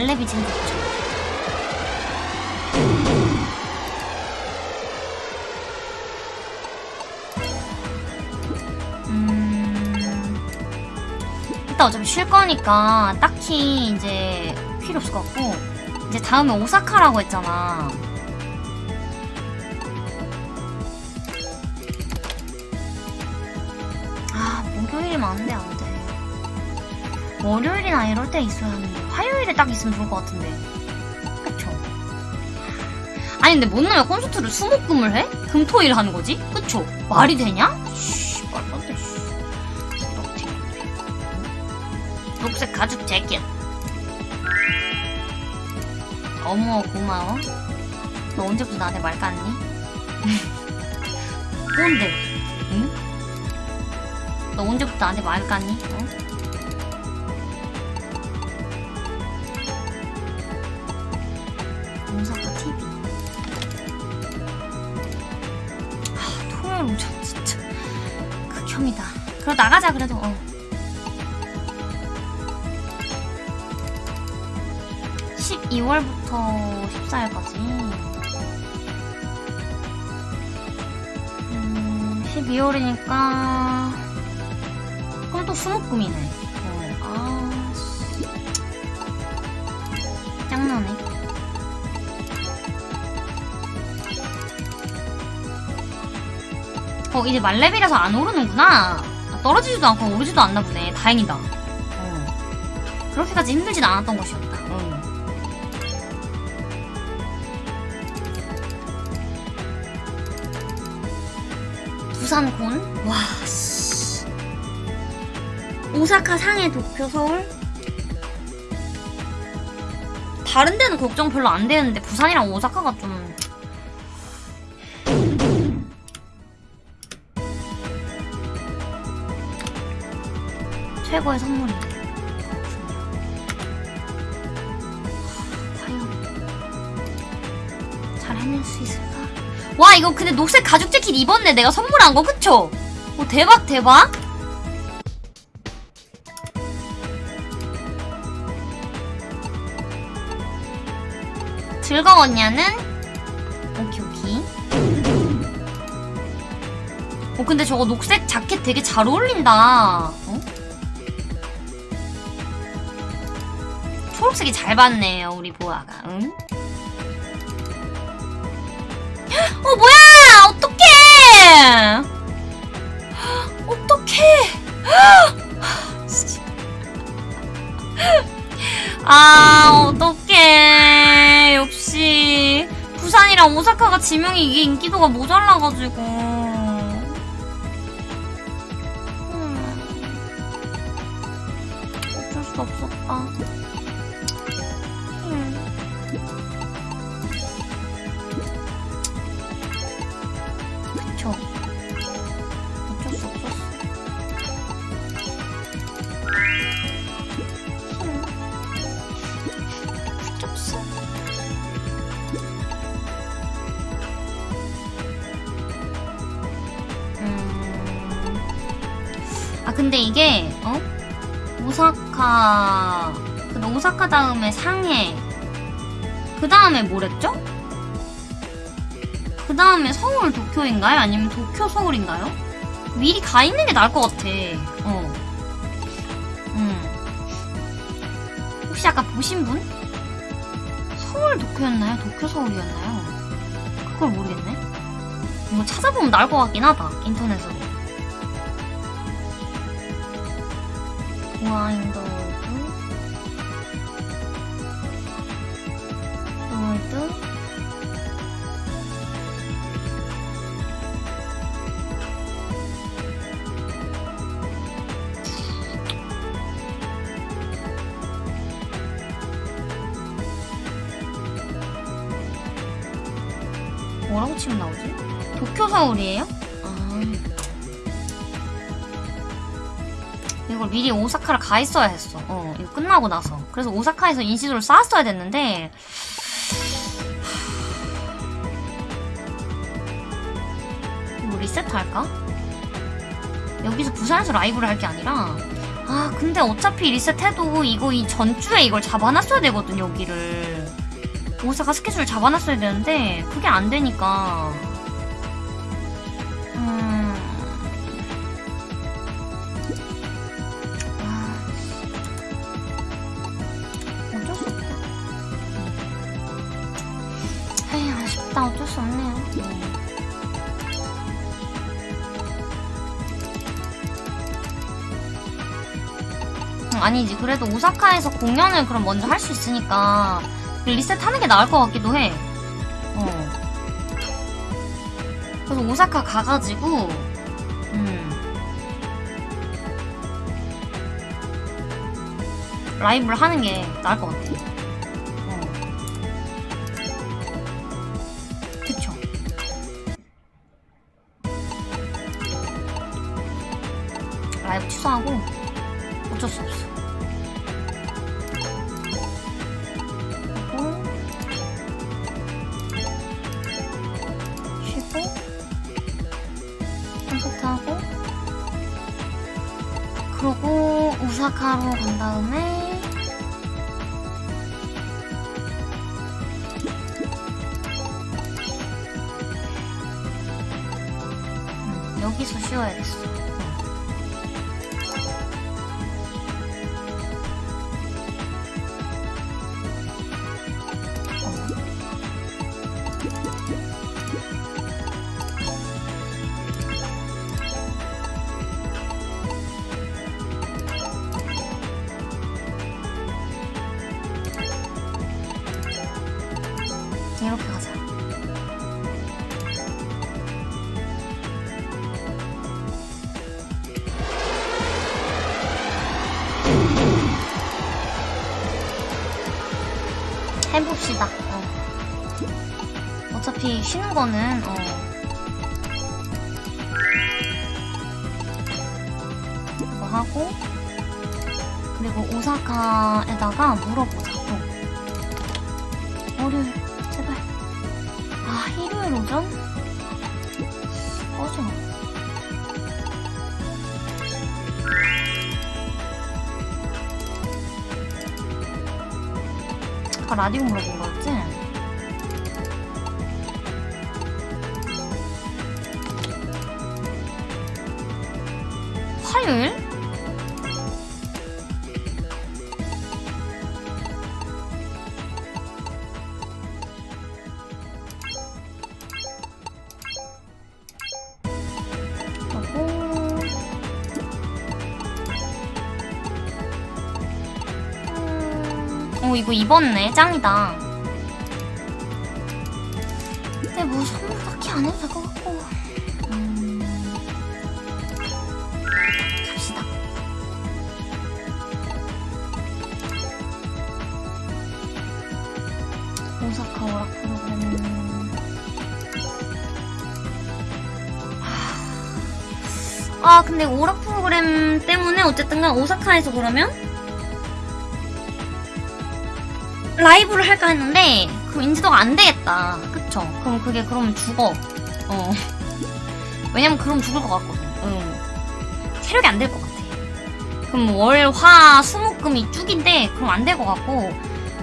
제일 좋죠. 음... 일단 어차피 쉴 거니까 딱히 이제 필요 없을 것 같고 이제 다음에 오사카라고 했잖아 아 목요일이면 안돼 안돼 월요일이나 이럴 때 있어야 하는데 화요일에 딱 있으면 좋을 것 같은데 그쵸 아니 근데 못 나면 콘서트를 수목금을 해? 금토일 하는 거지? 그쵸? 말이 되냐? 씨 말도 안돼 이렇게 녹색 가죽 재킷 어머 고마워 너 언제부터 나한테 말 깠니? (laughs) 뭔데? 응? 너 언제부터 나한테 말 깠니? 어? 그럼 나가자 그래도 어. 12월부터 14일까지. 음, 12월이니까. 그럼 또 수목금이네. 어, 아, 씨. 짱나네. 어, 이제 말레벨에서 안 오르는구나. 아, 떨어지지도 않고 오르지도 않나 보네. 다행이다. 어. 그렇게까지 힘들진 않았던 것이었다. 응. 부산 곤? 와, 씨. 오사카, 상해, 도쿄, 서울? 다른 데는 걱정 별로 안 되는데 부산이랑 오사카가 좀 최고의 선물이 과연 잘 해낼 수 있을까? 와 이거 근데 녹색 가죽 재킷 입었네 내가 선물한 거 그쵸? 오 대박 대박 즐거웠냐는? 오케이 오케이 어 근데 저거 녹색 자켓 되게 잘 어울린다 초록색이 잘 봤네요 우리 보아가. 응? (gasps) 어 뭐야! 어떡해! (gasps) 어떡해! (gasps) 아 어떡해. 역시. 부산이랑 오사카가 지명이 이게 인기도가 모자라가지고 다음에 상해 그 다음에 뭐랬죠? 그 다음에 서울 도쿄인가요? 아니면 도쿄 서울인가요? 미리 가 있는 게 나을 것 같아. 어. 음. 혹시 아까 보신 분? 서울 도쿄였나요? 도쿄 서울이었나요? 그걸 모르겠네. 이거 찾아보면 나을 것 같긴 하다. 인터넷으로. 오사카를 가 있어야 했어. 어, 이거 끝나고 나서. 그래서 오사카에서 인시도를 쌓았어야 됐는데. 이거 리셋할까? 여기서 부산에서 라이브를 할 게 아니라. 아, 근데 어차피 리셋해도 이거 이 전주에 이걸 잡아놨어야 되거든, 여기를. 오사카 스케줄 잡아놨어야 되는데 그게 안 되니까 아니지 그래도 오사카에서 공연을 그럼 먼저 할 수 있으니까 리셋 하는 게 나을 것 같기도 해. 어. 그래서 오사카 가가지고, 음. 라이브를 하는 게 나을 것 같아. 어차피 쉬 이거 입었네. 짱이다. 근데 뭐 선물 딱히 안 해도 될 것 같고. 음, 갑시다. 오사카 오락 프로그램. 아 근데 오락 프로그램 때문에 어쨌든 간 오사카에서 그러면 라이브를 할까 했는데 그럼 인지도가 안 되겠다 그쵸 그럼 그게 그러면 죽어 어 (laughs) 왜냐면 그럼 죽을 것 같거든 응. 체력이 안 될 것 같아 그럼 월 화 수목금이 쭉인데 그럼 안 될 것 같고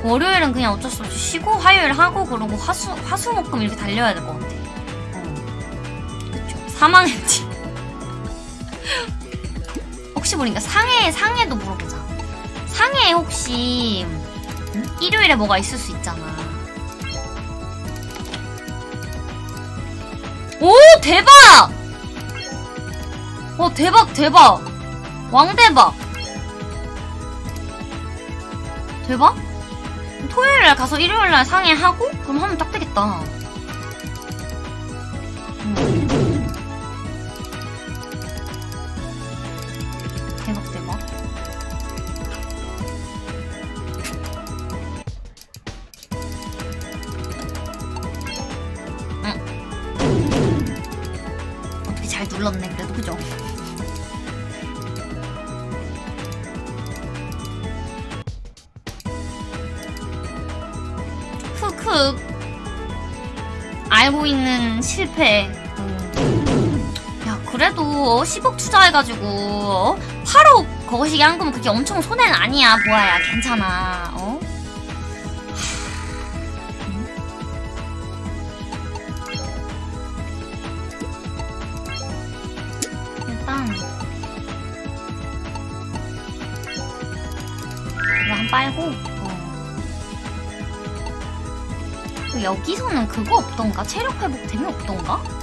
월요일은 그냥 어쩔 수 없이 쉬고 화요일 하고 그러고 화수 화수목금 이렇게 달려야 될 것 같아 어. 사망했지 (laughs) 혹시 모르니까 상해 상해도 물어보자. 상해에 혹시 음? 일요일에 뭐가 있을 수 있잖아. 오 대박! 어 대박 대박 왕대박 대박? 토요일날 가서 일요일날 상해 하고 그럼 하면 딱 되겠다. 10억 투자해가지고 어? 8억 거시기 한 거면 그게 엄청 손해는 아니야 보아야 괜찮아 어? 일단 이거 한 빨고 어. 그 여기서는 그거 없던가? 체력 회복템이 없던가?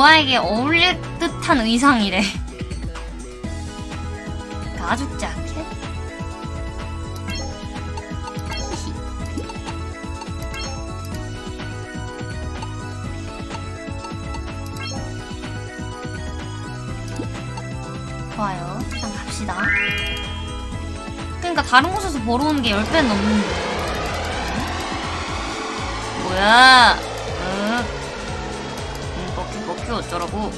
보아에게 어울릴 듯한 의상이래 가죽 자켓. (laughs) 좋아요. 일단 갑시다. 그러니까 다른 곳에서 벌어오는 게 10배는 넘는데. 뭐야? 어쩌라고?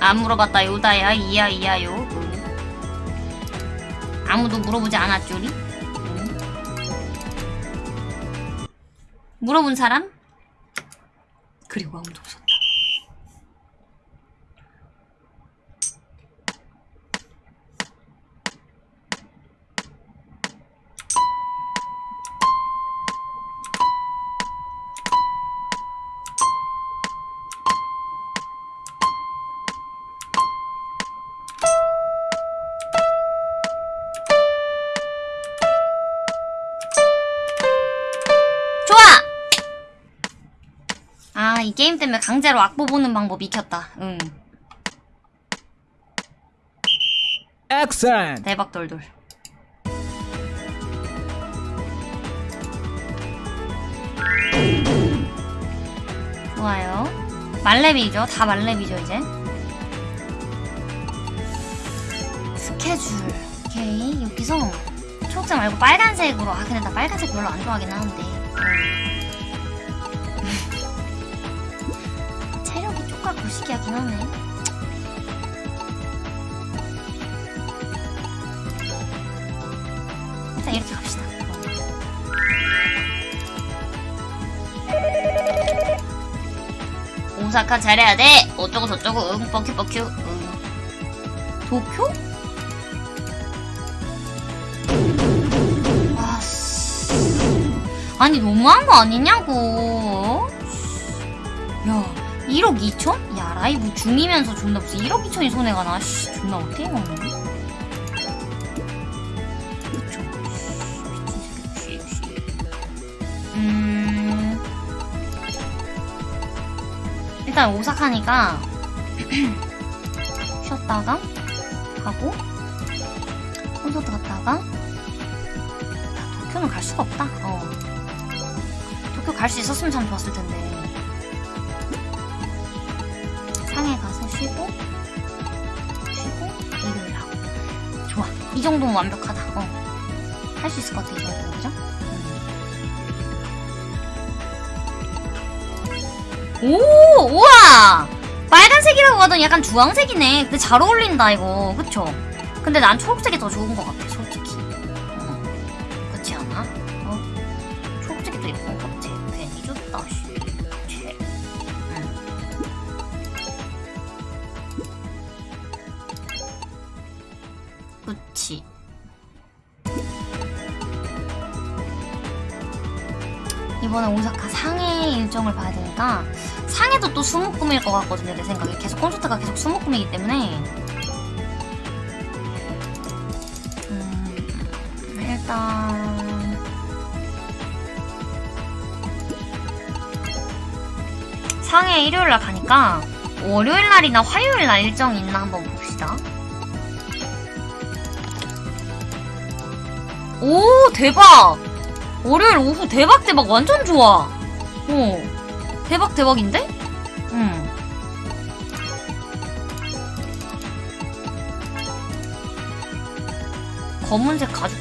안 물어봤다 요다야 이야 이야요. 응. 아무도 물어보지 않았죠리? 응. 물어본 사람? 그리고 아무도 게임 때문에 강제로 악보 보는 방법 익혔다. 응. Excellent. 대박 돌돌. 좋아요. 말레비죠. 다 말레비죠, 이제. 스케줄. 오케이. 여기서 초록색 말고 빨간색으로. 아, 근데 나 빨간색 별로 안 좋아하긴 하는데. 거시기하긴 하네. 일단 이렇게 갑시다. 오사카 잘해야 돼. 어쩌고 저쩌고 응 뻑큐 뻑큐 응. 도쿄? 아니 너무한 거 아니냐고. 야 1억 2천? 야 라이브 중이면서 존나 무슨 1억 2천이 손해가 나. 씨 존나 어떻게 먹는 그쵸. 미친 새끼. 씨, 씨. 음. 일단 오사카니까 (clears throat) 쉬었다가 가고 콘서트 갔다가 야, 도쿄는 갈 수가 없다. 어. 도쿄 갈 수 있었으면 참 좋았을 텐데. 정도면 완벽하다. 어. 할 수 있을 것 같아 이 정도면 그죠? 오 우와 빨간색이라고 하더니 약간 주황색이네 근데 잘 어울린다 이거 그쵸? 근데 난 초록색이 더 좋은 것 같아 것 같거든요 내 생각에 계속 콘서트가 계속 수목금이기 때문에 음, 일단 상해 일요일날 가니까 월요일날이나 화요일날 일정이 있나 한번 봅시다 오 대박 월요일 오후 대박 대박 완전 좋아. 어 대박 대박인데? 검은색 가죽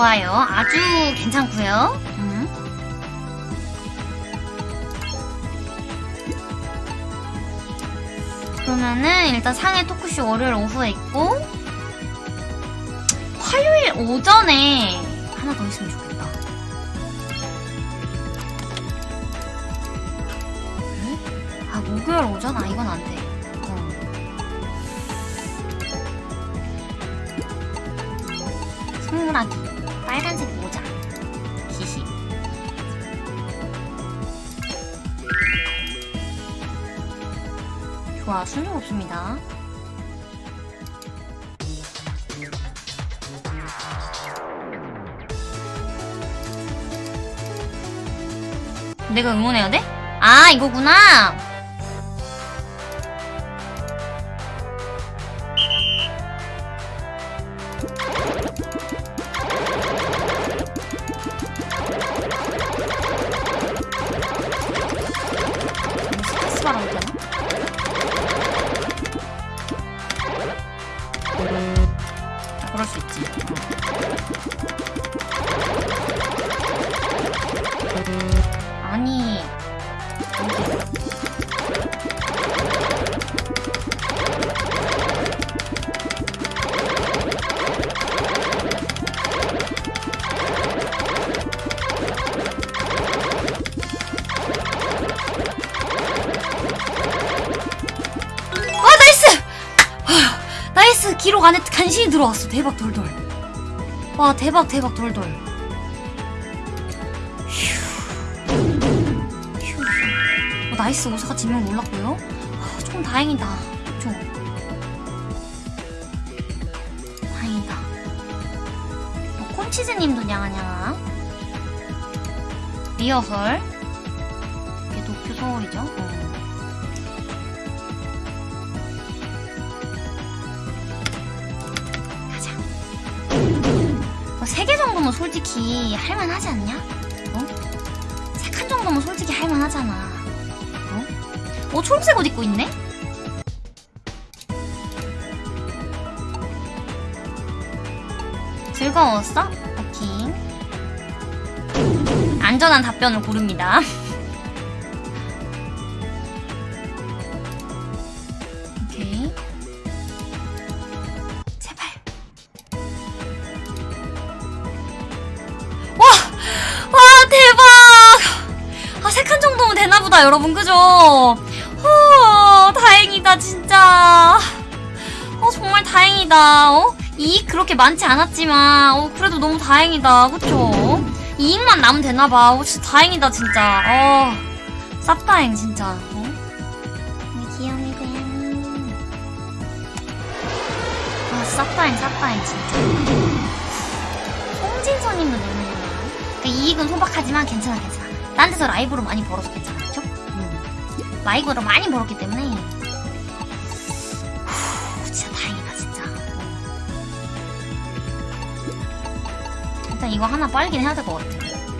좋아요. 아주 괜찮고요. 음. 그러면은 일단 상해 토크쇼 월요일 오후에 있고 화요일 오전에 하나 더 있으면 좋겠다. 그래? 아 목요일 오전? 아 이건 안 돼. 어. 손가락이 빨간색 모자. 히히 좋아 순정 없습니다. 내가 응원해야 돼? 아 이거구나 들어왔어. 대박 돌돌. 와 대박 대박 돌돌. 휴. 휴. 어, 나이스 오사가 지면 몰랐고요. 아, 좀 다행이다. 좀. 다행이다. 어, 콘치즈님도 냥아냥아. 리허설. 솔직히 할만하지 않냐? 어? 세칸 정도면 솔직히 할만하잖아. 어? 어, 초록색 옷 입고 있네? 즐거웠어? 오케이. 안전한 답변을 고릅니다. (laughs) 여러분, 그죠? 후, 다행이다, 진짜. 어, 정말 다행이다, 어? 이익 그렇게 많지 않았지만, 어, 그래도 너무 다행이다, 그쵸? 이익만 남으면 되나봐. 어, 진짜 다행이다, 진짜. 어, 쌉다행, 진짜. 어? 귀염이 고양이. 아, 쌉다행, 쌉다행, 진짜. 송진서님도 내놓으나 그러니까 이익은 소박하지만 괜찮아 괜찮아 딴 데서 라이브로 많이 벌어서 괜찮아 라이브로 많이 벌었기 때문에 후, 진짜 다행이다 진짜 일단 이거 하나 빨긴 해야 될 것 같아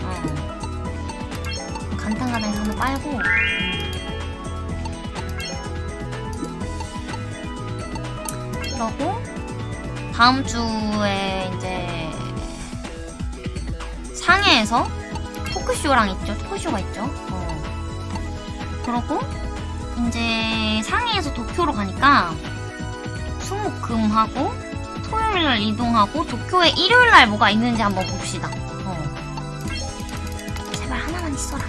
어. 간tan간단해서 한번 빨고 음. 그러고 다음 주에 이제 상해에서 토크쇼랑 있죠. 토크쇼가 있죠. 어. 그러고 이제 상해에서 도쿄로 가니까 수목금하고 토요일날 이동하고 도쿄에 일요일날 뭐가 있는지 한번 봅시다. 어. 제발 하나만 있어라.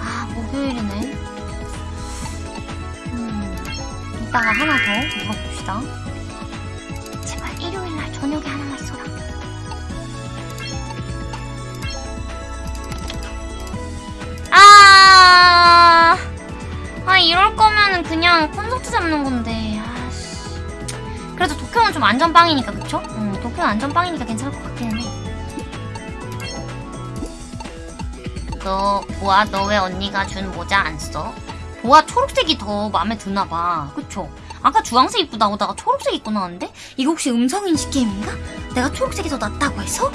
아 목요일이네. 음, 이따가 하나 더 물어봅시다. 잡는 건데. 아씨. 그래도 도쿄는 좀 안전빵이니까 그쵸? 응, 도쿄는 안전빵이니까 괜찮을 것 같기는 해. 너 보아 너 왜 언니가 준 모자 안 써? 보아 초록색이 더 마음에 드나 봐. 그쵸? 아까 주황색 입고 나오다가 초록색 입고 나왔는데 이거 혹시 음성인식 게임인가? 내가 초록색이 더 낫다고 해서?